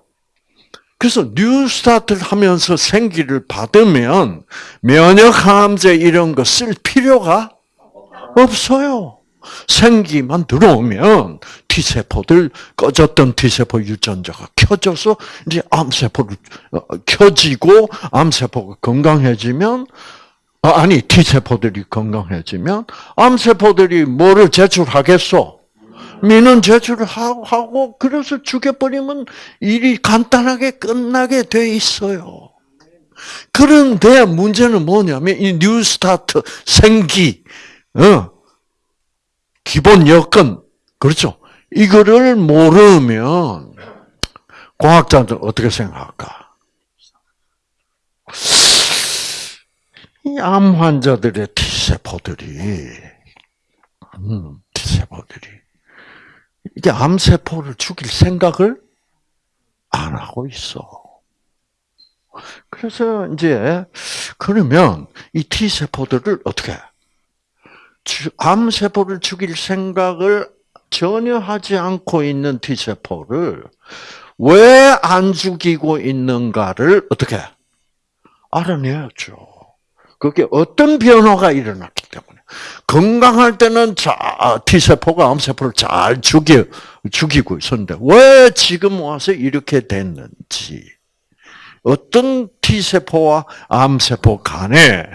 그래서 뉴스타트를 하면서 생기를 받으면 면역 항암제 이런 거 쓸 필요가 없어요. 생기만 들어오면 T세포들 꺼졌던 T세포 유전자가 켜져서 이제 암세포를 어, 켜지고 암세포가 건강해지면 아, 아니 T세포들이 건강해지면 암세포들이 뭐를 제출하겠어? 민원 제출을 하고 그래서 죽여버리면 일이 간단하게 끝나게 돼 있어요. 그런데 문제는 뭐냐면 이 뉴스타트 생기 어, 기본 여건 그렇죠. 이거를 모르면 과학자들 어떻게 생각할까? 이 암 환자들의 T세포들이 음, T세포들이 이게 암세포를 죽일 생각을 안 하고 있어. 그래서 이제 그러면 이 T세포들을 어떻게 암 세포를 죽일 생각을 전혀 하지 않고 있는 T세포를 왜 안 죽이고 있는가를 어떻게 알아내야죠. 그게 어떤 변화가 일어났기. 건강할 때는 자, T세포가 암세포를 잘 죽여, 죽이고 있었는데, 왜 지금 와서 이렇게 됐는지, 어떤 T세포와 암세포 간에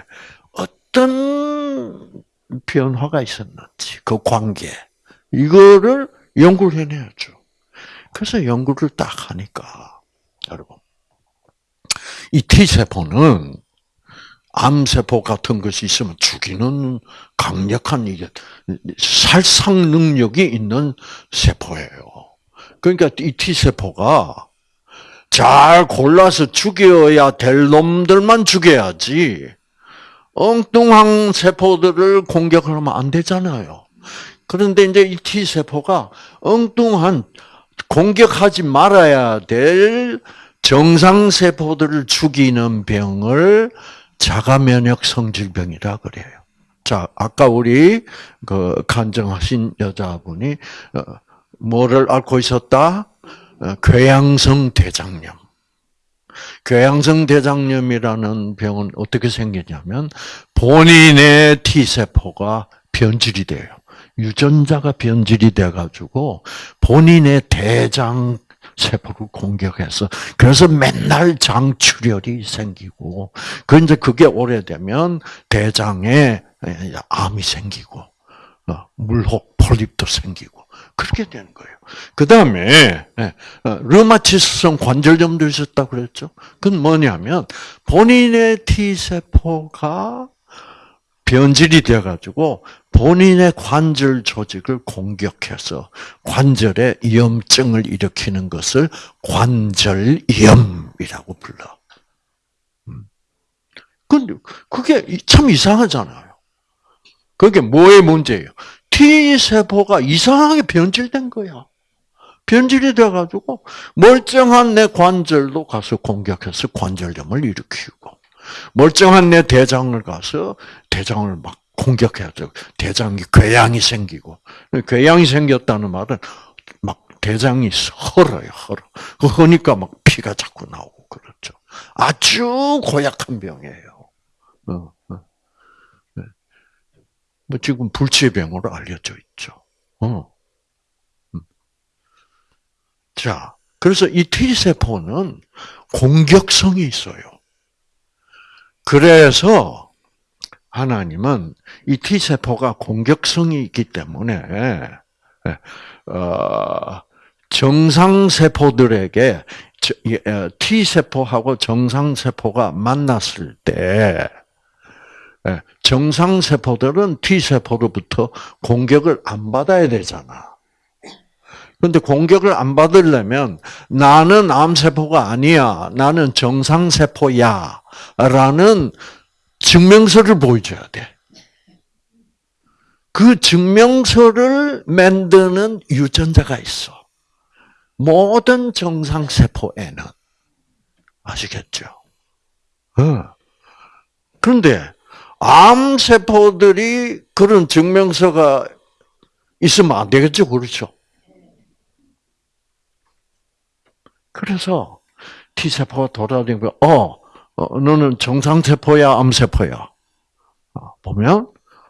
어떤 변화가 있었는지, 그 관계. 이거를 연구를 해내야죠. 그래서 연구를 딱 하니까, 여러분. 이 T세포는 암세포 같은 것이 있으면 죽이는 강력한 이게 살상 능력이 있는 세포예요. 그러니까 이 T세포가 잘 골라서 죽여야 될 놈들만 죽여야지 엉뚱한 세포들을 공격을 하면 안 되잖아요. 그런데 이제 이 T세포가 엉뚱한 공격하지 말아야 될 정상세포들을 죽이는 병을 자가 면역 성질병이라 그래요. 자, 아까 우리 그 간증하신 여자분이 어, 뭐를 앓고 있었다? 어, 궤양성 대장염. 궤양성 대장염이라는 병은 어떻게 생기냐면 본인의 T세포가 변질이 돼요. 유전자가 변질이 돼가지고 본인의 대장 세포를 공격해서 그래서 맨날 장출혈이 생기고 그 이제 그게 오래되면 대장에 암이 생기고 어, 물혹 폴립도 생기고 그렇게 되는 거예요. 그 다음에 예, 어, 르마티스성 관절염도 있었다 그랬죠. 그건 뭐냐면 본인의 T 세포가 변질이 돼가지고 본인의 관절 조직을 공격해서 관절에 염증을 일으키는 것을 관절염이라고 불러. 음. 근데 그게 참 이상하잖아요. 그게 뭐의 문제예요? T 세포가 이상하게 변질된 거야. 변질이 돼가지고 멀쩡한 내 관절도 가서 공격해서 관절염을 일으키고 멀쩡한 내 대장을 가서 대장을 막 공격해야죠. 대장이 궤양이 생기고 궤양이 생겼다는 말은 막 대장이 헐어요, 헐어. 그러니까 막 피가 자꾸 나오고 그렇죠. 아주 고약한 병이에요. 어, 어. 네. 뭐 지금 불치병으로 알려져 있죠. 어. 음. 자, 그래서 이 T 세포는 공격성이 있어요. 그래서 하나님은 이 T 세포가 공격성이 있기 때문에 예, 어, 정상 세포들에게 T 세포하고 정상 세포가 만났을 때 예, 정상 세포들은 T 세포로부터 공격을 안 받아야 되잖아. 그런데 공격을 안 받으려면 나는 암세포가 아니야. 나는 정상세포야. 라는 증명서를 보여줘야 돼. 그 증명서를 만드는 유전자가 있어. 모든 정상세포에는. 아시겠죠? 어. 그런데 암세포들이 그런 증명서가 있으면 안 되겠죠, 그렇죠? 그래서 T세포가 돌아다니고, 어, 어 너는 정상세포야, 암세포야? 어, 보면,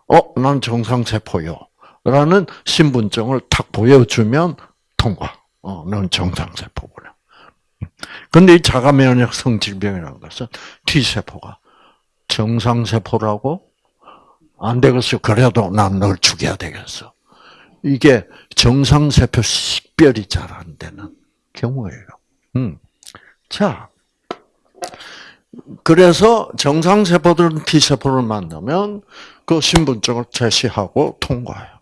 어, 난 정상세포요. 라는 신분증을 탁 보여주면 통과. 어, 넌 정상세포구나. 근데 이 자가 면역 성 질병이라는 것은 T세포가 정상세포라고? 안 되겠어. 그래도 난 널 죽여야 되겠어. 이게 정상세포 식별이 잘 안 되는 경우예요. 음. 자, 그래서 정상세포들은 T세포를 만나면 그 신분증을 제시하고 통과해요.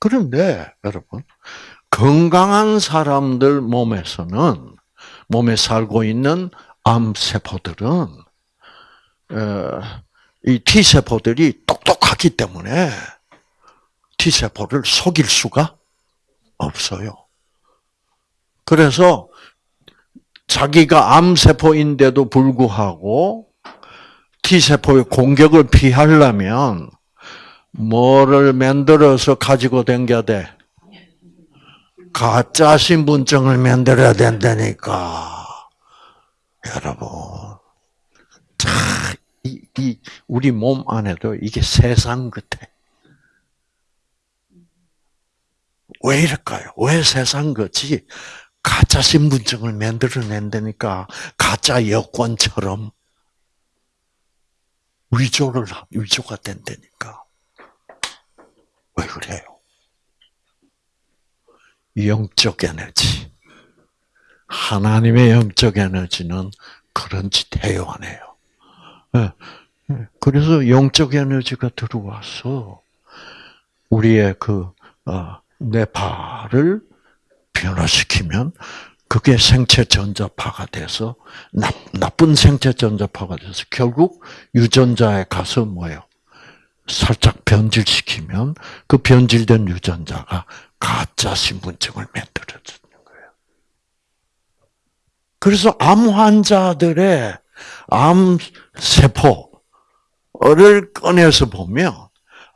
그런데 여러분 건강한 사람들 몸에서는 몸에 살고 있는 암세포들은 이 T세포들이 똑똑하기 때문에 T세포를 속일 수가 없어요. 그래서 자기가 암세포인데도 불구하고 T세포의 공격을 피하려면 뭐를 만들어서 가지고 댕겨야 돼? 가짜 신분증을 만들어야 된다니까. 여러분. 자, 이, 이, 우리 몸 안에도 이게 세상 같아. 왜 이럴까요? 왜 세상 같이 가짜 신분증을 만들어낸다니까 가짜 여권처럼 위조를 위조가 된다니까 왜 그래요? 영적 에너지 하나님의 영적 에너지는 그런 짓 해요 안 해요? 예, 예. 그래서 영적 에너지가 들어와서 우리의 그 어, 뇌파를 변화시키면 그게 생체 전자파가 돼서 나, 나쁜 생체 전자파가 돼서 결국 유전자에 가서 뭐예요? 살짝 변질시키면 그 변질된 유전자가 가짜 신분증을 만들어주는 거예요. 그래서 암 환자들의 암 세포를 꺼내서 보면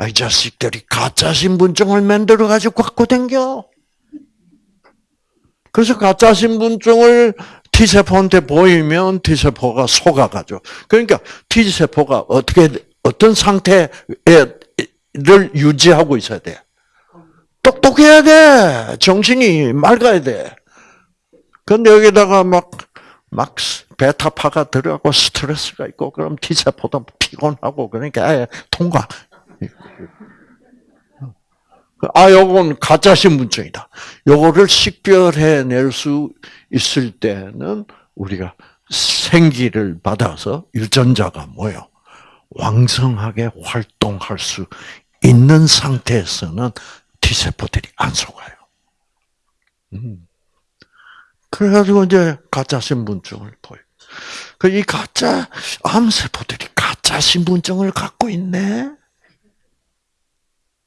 이 자식들이 가짜 신분증을 만들어 가지고 갖고 댕겨. 그래서 가짜 신분증을 T세포한테 보이면 T세포가 속아가죠. 그러니까 T세포가 어떻게, 어떤 상태를 유지하고 있어야 돼? 똑똑해야 돼. 정신이 맑아야 돼. 근데 여기다가 막, 막 베타파가 들어가고 스트레스가 있고, 그럼 T세포도 피곤하고, 그러니까 통과. 아, 요건 가짜 신분증이다. 요거를 식별해낼 수 있을 때는 우리가 생기를 받아서 유전자가 뭐요? 왕성하게 활동할 수 있는 상태에서는 T세포들이 안 속아요. 음. 그래가지고 이제 가짜 신분증을 보여. 그이 가짜 암세포들이 가짜 신분증을 갖고 있네.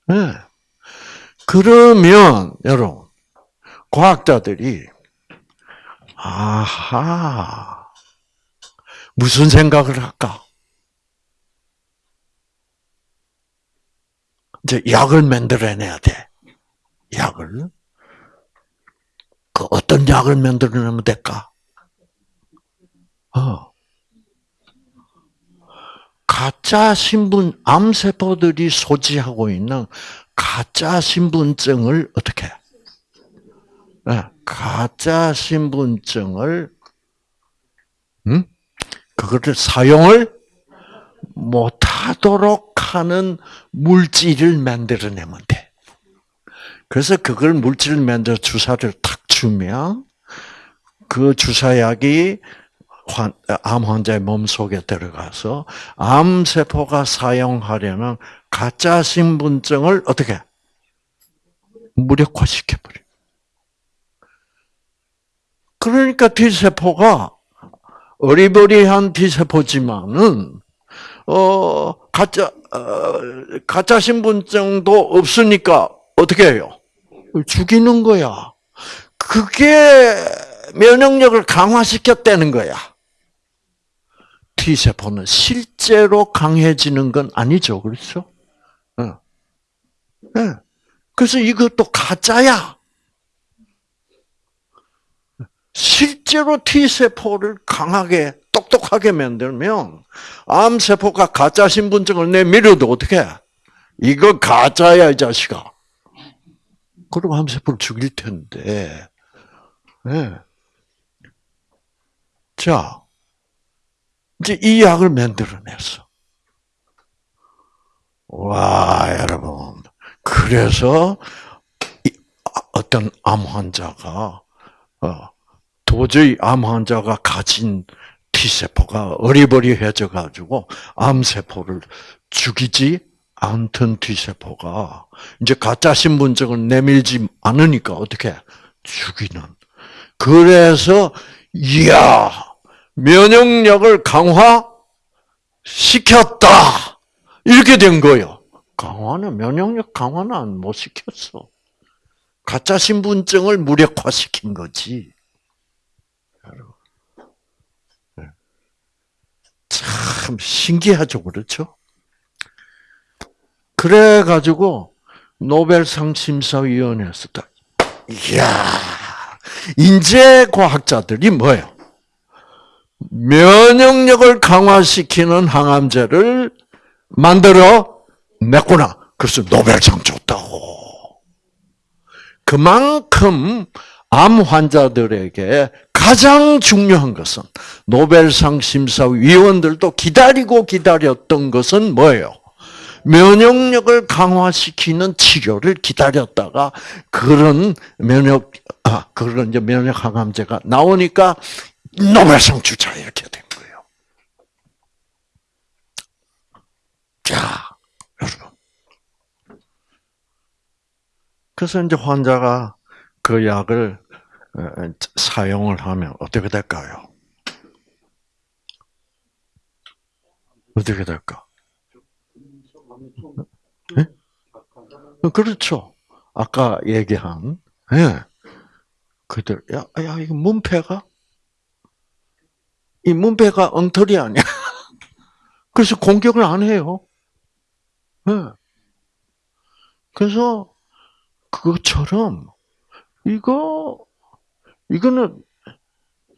네. 그러면 여러분 과학자들이 아하 무슨 생각을 할까? 이제 약을 만들어내야 돼. 약을 그 어떤 약을 만들어내면 될까? 어. 가짜 신분 암세포들이 소지하고 있는 가짜 신분증을 어떻게? 네, 가짜 신분증을 음? 그거를 사용을 못하도록 하는 물질을 만들어내면 돼. 그래서 그걸 물질을 만들어 주사를 탁 주면 그 주사약이 암 환자의 몸 속에 들어가서 암 세포가 사용하려는 가짜 신분증을 어떻게 무력화시켜 버려. 그러니까 T 세포가 어리버리한 T 세포지만은 어 가짜 어, 가짜 신분증도 없으니까 어떻게 해요? 죽이는 거야. 그게 면역력을 강화시켰다는 거야. T세포는 실제로 강해지는 건 아니죠. 그렇죠? 어. 네. 그래서 이것도 가짜야. 실제로 T세포를 강하게, 똑똑하게 만들면, 암세포가 가짜 신분증을 내밀어도 어떻게 이거 가짜야, 이 자식아. 그럼 암세포를 죽일 텐데. 네. 자, 이제 이 약을 만들어냈어. 와, 여러분. 그래서 어떤 암 환자가 어, 도저히 암 환자가 가진 T세포가 어리버리해져 가지고 암 세포를 죽이지 않던 T세포가 이제 가짜 신분증을 내밀지 않으니까 어떻게 죽이는. 그래서 이야 면역력을 강화 시켰다 이렇게 된 거예요. 강화는 면역력 강화는 못 시켰어. 가짜 신분증을 무력화시킨 거지. 네. 참 신기하죠, 그렇죠? 그래 가지고 노벨상 심사위원회에서 딱 이야 인재 과학자들이 뭐예요? 면역력을 강화시키는 항암제를 만들어 냈구나. 그래서 노벨상 줬다고. 그만큼 암 환자들에게 가장 중요한 것은 노벨상 심사위원들도 기다리고 기다렸던 것은 뭐예요? 면역력을 강화시키는 치료를 기다렸다가 그런 면역 아 그런 이제 면역 항암제가 나오니까 노벨상 주자 이렇게 된 거예요. 자, 여러분. 그래서 이제 환자가 그 약을 사용을 하면 어떻게 될까요? 어떻게 될까? 네? 그렇죠. 아까 얘기한, 예. 네. 그들, 야, 야, 이거 문패가? 이 문패가 엉터리 아니야. *laughs* 그래서 공격을 안 해요. 네. 그래서 그것처럼 이거 이거는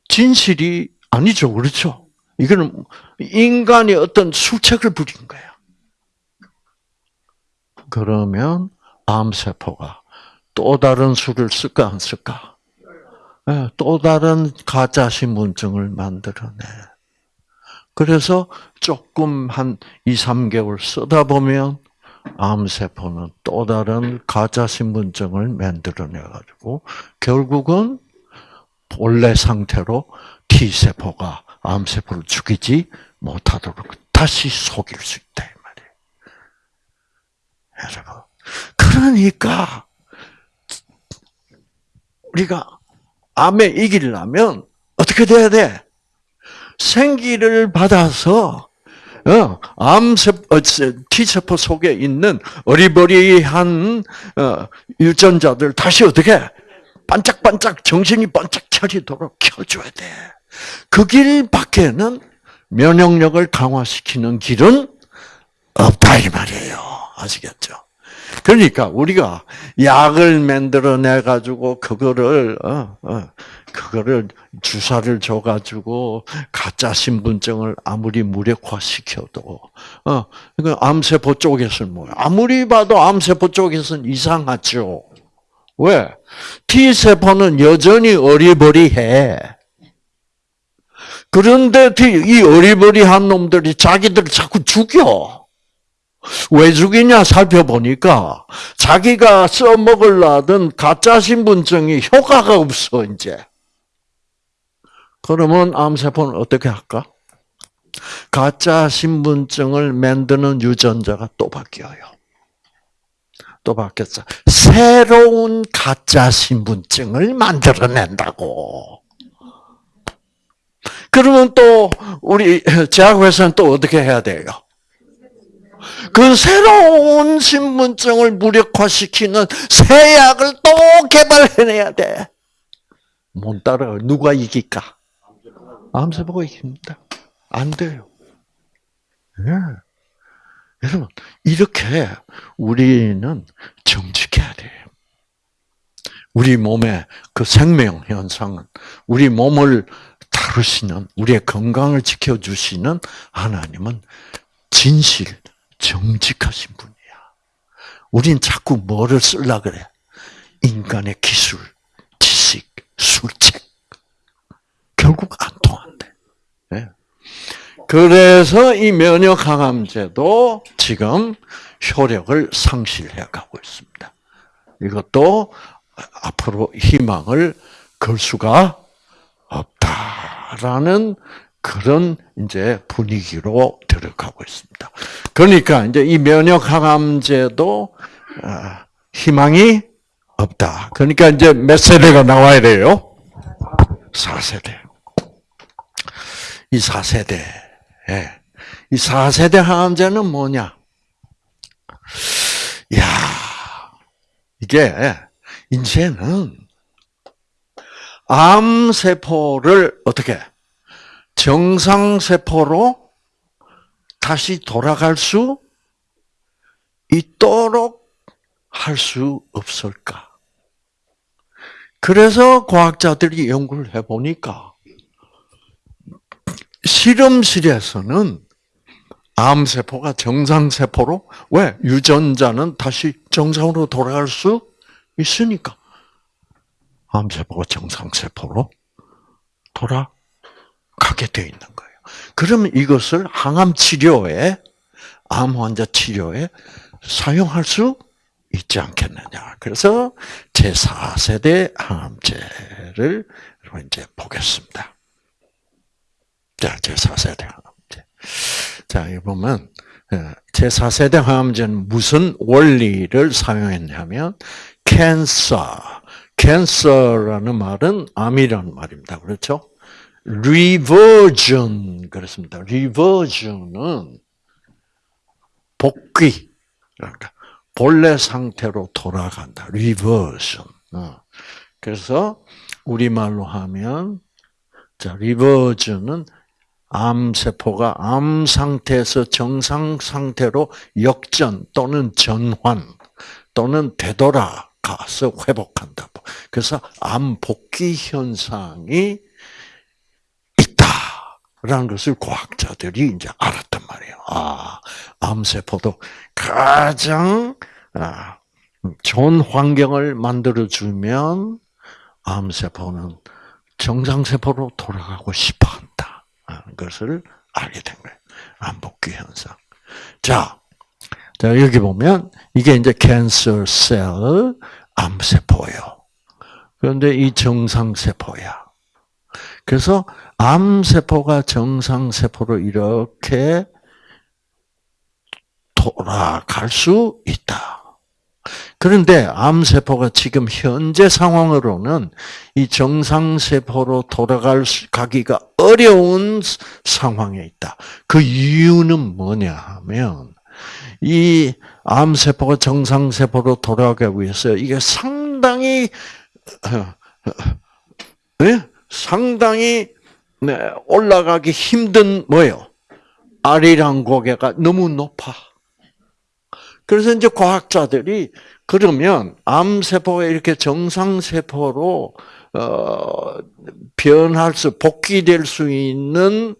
진실이 아니죠, 그렇죠? 이거는 인간이 어떤 수책을 부린 거야. 그러면 암세포가 또 다른 수를 쓸까 안 쓸까? 네, 또 다른 가짜 신분증을 만들어내. 그래서 조금 한 2, 3개월 쓰다 보면 암세포는 또 다른 가짜 신분증을 만들어내가지고 결국은 본래 상태로 T세포가 암세포를 죽이지 못하도록 다시 속일 수 있다. 이 말이에요. 여러분. 그러니까, 우리가 암에 이기려면 어떻게 돼야 돼? 생기를 받아서 어, 암세포, 어, T세포 속에 있는 어리버리한 어, 유전자들 다시 어떻게 반짝반짝 정신이 번쩍 차리도록 켜줘야 돼. 그 길 밖에는 면역력을 강화시키는 길은 없다 이 말이에요. 아시겠죠? 그러니까 우리가 약을 만들어내 가지고 그거를 어, 어, 그거를 주사를 줘 가지고 가짜 신분증을 아무리 무력화 시켜도 어, 그 암세포 쪽에서는 뭐야? 아무리 봐도 암세포 쪽에서는 이상하죠. 왜? T세포는 여전히 어리버리해. 그런데 이 어리버리한 놈들이 자기들 자꾸 죽여. 왜 죽이냐 살펴보니까 자기가 써먹으려던 가짜 신분증이 효과가 없어, 이제. 그러면 암세포는 어떻게 할까? 가짜 신분증을 만드는 유전자가 또 바뀌어요. 또 바뀌었어. 새로운 가짜 신분증을 만들어낸다고. 그러면 또 우리 제약회사는 또 어떻게 해야 돼요? 그 새로운 신분증을 무력화시키는 새 약을 또 개발해내야 돼. 못 따라가. 누가 이길까? 암세포가 이깁니다. 안 돼요. 예. 여러분, 이렇게 우리는 정직해야 돼요. 우리 몸의 그 생명 현상은 우리 몸을 다루시는 우리의 건강을 지켜주시는 하나님은 진실, 정직하신 분이야. 우린 자꾸 뭐를 쓸라 그래? 인간의 기술, 지식, 술책. 결국 안 통한대. 네. 그래서 이 면역 항암제도 지금 효력을 상실해 가고 있습니다. 이것도 앞으로 희망을 걸 수가 없다라는 그런 이제 분위기로 들어가고 있습니다. 그러니까 이제 이 면역 항암제도 아, 희망이 없다. 그러니까 이제 몇 세대가 나와야 돼요? 4세대. 이 4세대. 예. 이 4세대 항암제는 뭐냐? 야 이게 이제는 암 세포를 어떻게 정상 세포로 다시 돌아갈 수 있도록 할 수 없을까? 그래서 과학자들이 연구를 해보니까 실험실에서는 암세포가 정상세포로 왜 유전자는 다시 정상으로 돌아갈 수 있으니까 암세포가 정상세포로 돌아가게 돼 있는 거예요. 그러면 이것을 항암 치료에 암 환자 치료에 사용할 수 있지 않겠느냐. 그래서 제 4세대 항암제를 이제 보겠습니다. 자, 제 4세대 항암제. 자, 이 보면 예, 제 4세대 항암제는 무슨 원리를 사용했냐면 캔서, 캔서라는 말은 암이라는 말입니다. 그렇죠? Reversion 그렇습니다. reversion은 복귀, 그러니까 본래 상태로 돌아간다. reversion. 어. 그래서 우리 말로 하면 자, reversion은 암 세포가 암 상태에서 정상 상태로 역전 또는 전환 또는 되돌아가서 회복한다. 그래서 암 복귀 현상이 라는 것을 과학자들이 이제 알았단 말이에요. 아, 암 세포도 가장 아, 좋은 환경을 만들어 주면 암 세포는 정상 세포로 돌아가고 싶어 한다. 것을 알게 된 거예요. 암복귀 현상. 자, 자, 여기 보면 이게 이제 캔서 셀 암세포예요. 그런데 이 정상세포야. 그래서 암세포가 정상세포로 이렇게 돌아갈 수 있다. 그런데 암세포가 지금 현재 상황으로는 이 정상세포로 돌아갈 가기가 어려운 상황에 있다. 그 이유는 뭐냐 하면, 이 암세포가 정상세포로 돌아가기 위해서 이게 상당히, 네? 상당히 네, 올라가기 힘든 뭐예요? 아리랑 고개가 너무 높아. 그래서 이제 과학자들이 그러면 암세포가 이렇게 정상세포로 어, 변할 수, 복귀될 수 있는,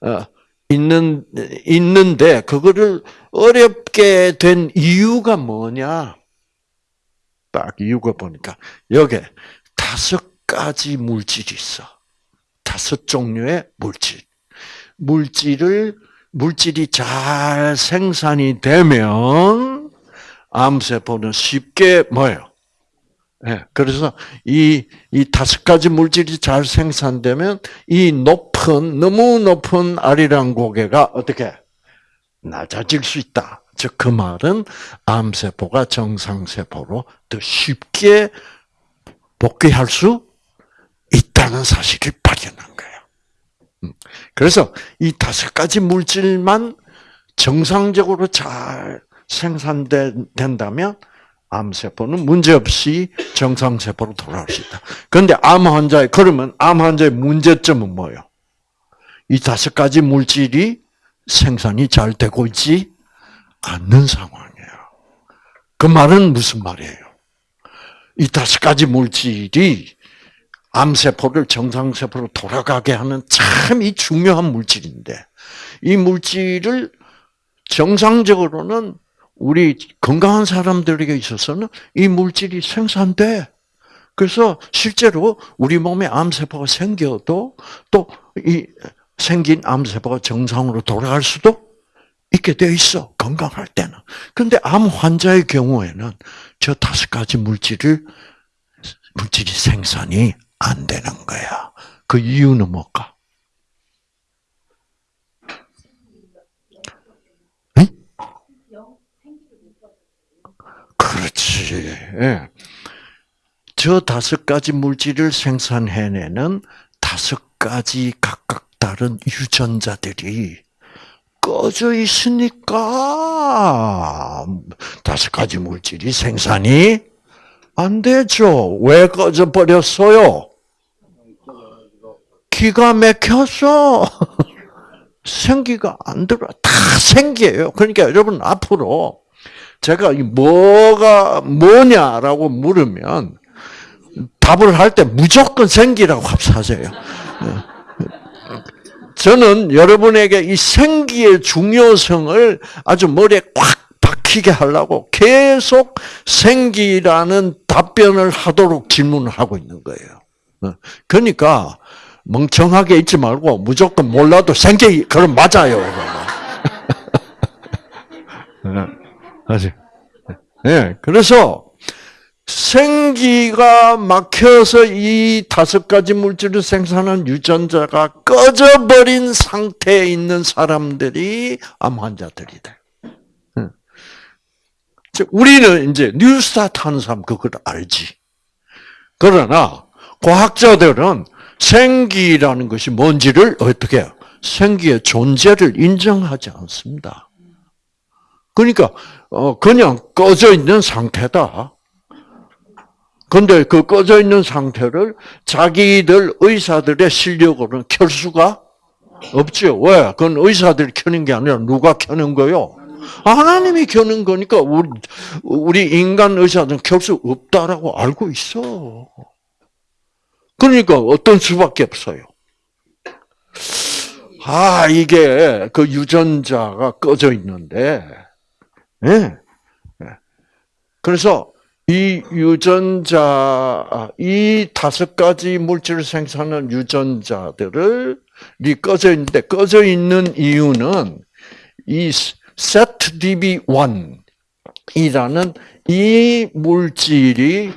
어, 있는, 있는데, 그거를 어렵게 된 이유가 뭐냐? 딱 이유가 보니까, 여기 다섯 가지 물질이 있어. 다섯 종류의 물질. 물질을, 물질이 잘 생산이 되면, 암세포는 쉽게 뭐예요? 네, 그래서 이, 이 다섯 가지 물질이 잘 생산되면 이 높은, 너무 높은 아리랑 고개가 어떻게 낮아질 수 있다. 즉, 그 말은 암세포가 정상세포로 더 쉽게 복귀할 수 있다는 거예요. 음, 그래서 이 다섯 가지 물질만 정상적으로 잘 생산된다면 암세포는 문제없이 정상세포로 돌아갈 수 있다. 그런데 암 환자의, 그러면 암 환자의 문제점은 뭐예요? 이 다섯 가지 물질이 생산이 잘 되고 있지 않는 상황이에요. 그 말은 무슨 말이에요? 이 다섯 가지 물질이 암세포를 정상세포로 돌아가게 하는 참 이 중요한 물질인데, 이 물질을 정상적으로는 우리 건강한 사람들에게 있어서는 이 물질이 생산돼. 그래서 실제로 우리 몸에 암세포가 생겨도 또 이 생긴 암세포가 정상으로 돌아갈 수도 있게 돼 있어. 건강할 때는. 근데 암 환자의 경우에는 저 다섯 가지 물질을 물질이 생산이 안 되는 거야. 그 이유는 뭘까? 그렇지. 예. 저 다섯 가지 물질을 생산해내는 다섯 가지 각각 다른 유전자들이 꺼져 있으니까 다섯 가지 물질이 생산이 안 되죠. 왜 꺼져 버렸어요? 기가 막혀서 생기가 안 들어. 다 생기예요. 그러니까 여러분 앞으로 제가 뭐가 뭐냐라고 물으면 답을 할 때 무조건 생기라고 합사하세요. 저는 여러분에게 이 생기의 중요성을 아주 머리에 꽉 박히게 하려고 계속 생기라는 답변을 하도록 질문을 하고 있는 거예요. 그러니까 멍청하게 있지 말고 무조건 몰라도 생기 그럼 맞아요. 아직. 예, 그래서 생기가 막혀서 이 다섯 가지 물질을 생산한 유전자가 꺼져버린 상태에 있는 사람들이 암 환자들이 돼. 우리는 이제 뉴스타트 하는 사람 그걸 알지. 그러나 과학자들은 생기라는 것이 뭔지를 어떻게? 생기의 존재를 인정하지 않습니다. 그러니까 어 그냥 꺼져 있는 상태다. 근데 그 꺼져 있는 상태를 자기들 의사들의 실력으로는 켤 수가 없죠. 왜? 그건 의사들이 켜는 게 아니라 누가 켜는 거요? 하나님이 켜는 거니까 우리, 우리 인간 의사들은 켤수 없다라고 알고 있어. 그러니까 어떤 수밖에 없어요. 아, 이게 그 유전자가 꺼져 있는데, 예. 네. 그래서 이 유전자, 아, 이 다섯 가지 물질을 생산하는 유전자들을 이 꺼져 있는데 꺼져 있는 이유는 이 ZDB1이라는 이 물질이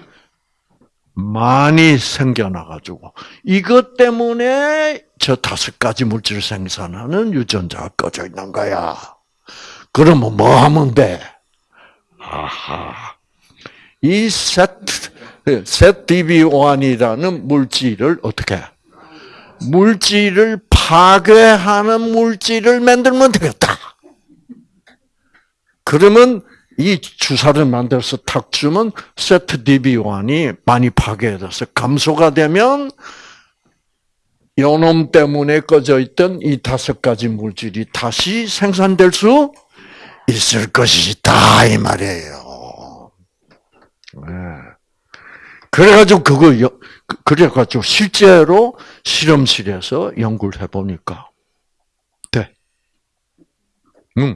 많이 생겨나가지고 이것 때문에 저 다섯 가지 물질을 생산하는 유전자가 꺼져 있는 거야. 그러면 뭐 하면 돼? 아하. 이 세트, ZDB1이라는 물질을 어떻게 해? 물질을 파괴하는 물질을 만들면 되겠다. 그러면 이 주사를 만들어서 탁 주면 세트 DB1이 많이 파괴돼서 감소가 되면 요놈 때문에 꺼져 있던 이 다섯 가지 물질이 다시 생산될 수 있을 것이다 이 말이에요. 네. 그래가지고 그거 그, 그래가지고 실제로 실험실에서 연구를 해보니까 돼. 응.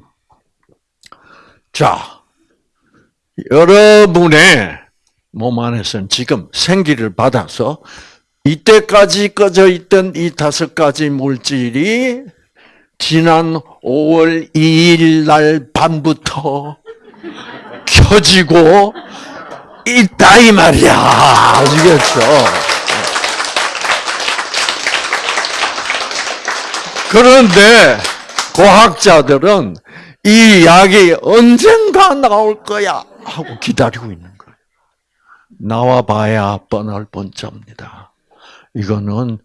자, 여러분의 몸 안에서는 지금 생기를 받아서 이때까지 꺼져 있던 이 다섯 가지 물질이 지난 5월 2일 날 밤부터 켜지고 있다 이 말이야. 아시겠죠? 그런데 과학자들은 이 약이 언젠가 나올 거야 하고 기다리고 있는 거예요. 나와봐야 뻔할 뻔짜입니다. 이거는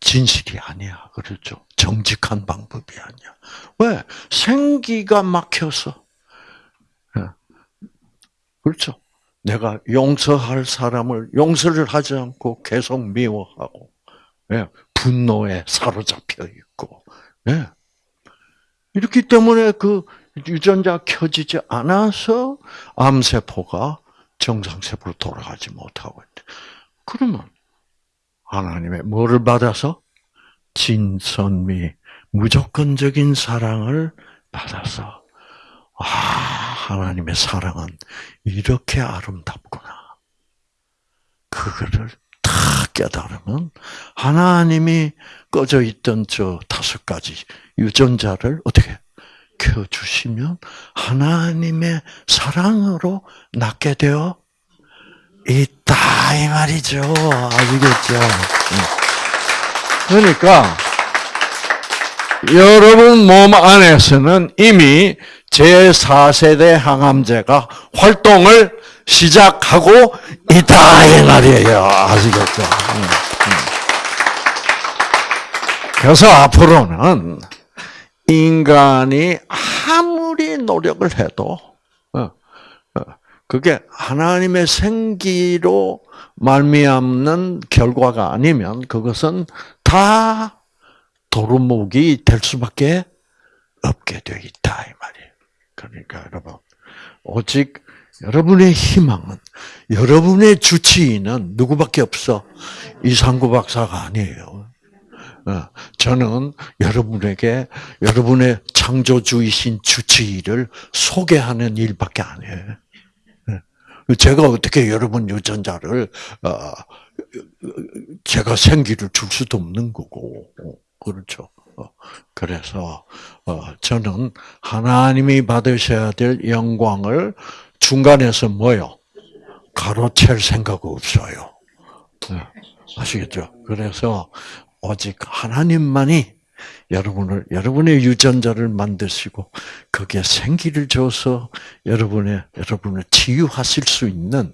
진실이 아니야. 그렇죠? 정직한 방법이 아니야. 왜? 생기가 막혀서. 예. 그렇죠? 내가 용서할 사람을 용서를 하지 않고 계속 미워하고, 예, 분노에 사로잡혀 있고, 예. 이렇기 때문에 그 유전자 켜지지 않아서 암세포가 정상세포로 돌아가지 못하고 있대. 그러면 하나님의 뭐를 받아서 진선미 무조건적인 사랑을 받아서 아 하나님의 사랑은 이렇게 아름답구나. 그거를 다 깨달으면 하나님이 꺼져 있던 저 다섯 가지 유전자를 어떻게 켜 주시면 하나님의 사랑으로 낳게 되어 있다 이 말이죠. 아시겠죠? 그러니까 여러분 몸 안에서는 이미 제4세대 항암제가 활동을 시작하고 있다 이 말이에요. 아시겠죠? 그래서 앞으로는 인간이 아무리 노력을 해도 그게 하나님의 생기로 말미암는 결과가 아니면 그것은 다 도루묵이 될 수밖에 없게 되어 있다 이 말이에요. 그러니까 여러분 오직 여러분의 희망은 여러분의 주치의는 누구밖에 없어 이상구 박사가 아니에요. 저는 여러분에게 여러분의 창조주이신 주치의를 소개하는 일밖에 안 해요. 제가 어떻게 여러분 유전자를 어, 제가 생기를 줄 수도 없는 거고 그렇죠. 어, 그래서 어, 저는 하나님이 받으셔야 될 영광을 중간에서 뭐요? 가로챌 생각 없어요. 네, 아시겠죠? 그래서 오직 하나님만이 여러분을 여러분의 유전자를 만드시고 거기에 생기를 줘서 여러분의 여러분을 치유하실 수 있는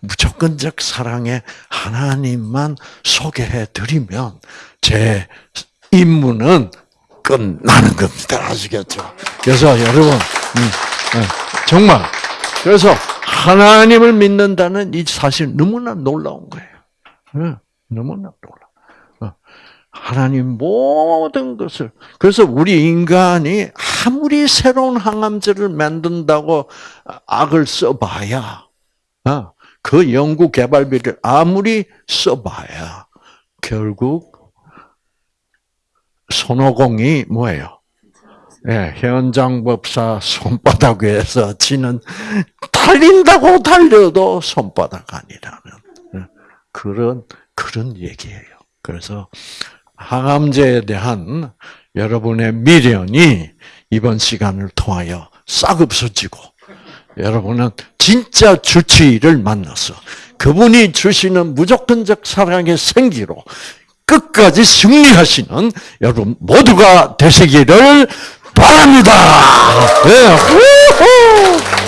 무조건적 사랑의 하나님만 소개해 드리면 제 임무는 끝나는 겁니다. 아시겠죠? 그래서 여러분 음, 네, 정말 그래서 하나님을 믿는다는 이 사실 너무나 놀라운 거예요. 네, 너무나 놀라. 하나님 모든 것을 그래서 우리 인간이 아무리 새로운 항암제를 만든다고 악을 써봐야 어, 그 연구 개발비를 아무리 써봐야 결국 손오공이 뭐예요? 예, 현장 법사 손바닥 위에서 지는 달린다고 달려도 손바닥 아니라는 예, 그런 그런 얘기예요. 그래서 항암제에 대한 여러분의 미련이 이번 시간을 통하여 싹 없어지고 여러분은 진짜 주치의를 만나서 그분이 주시는 무조건적 사랑의 생기로 끝까지 승리하시는 여러분 모두가 되시기를 바랍니다. 네.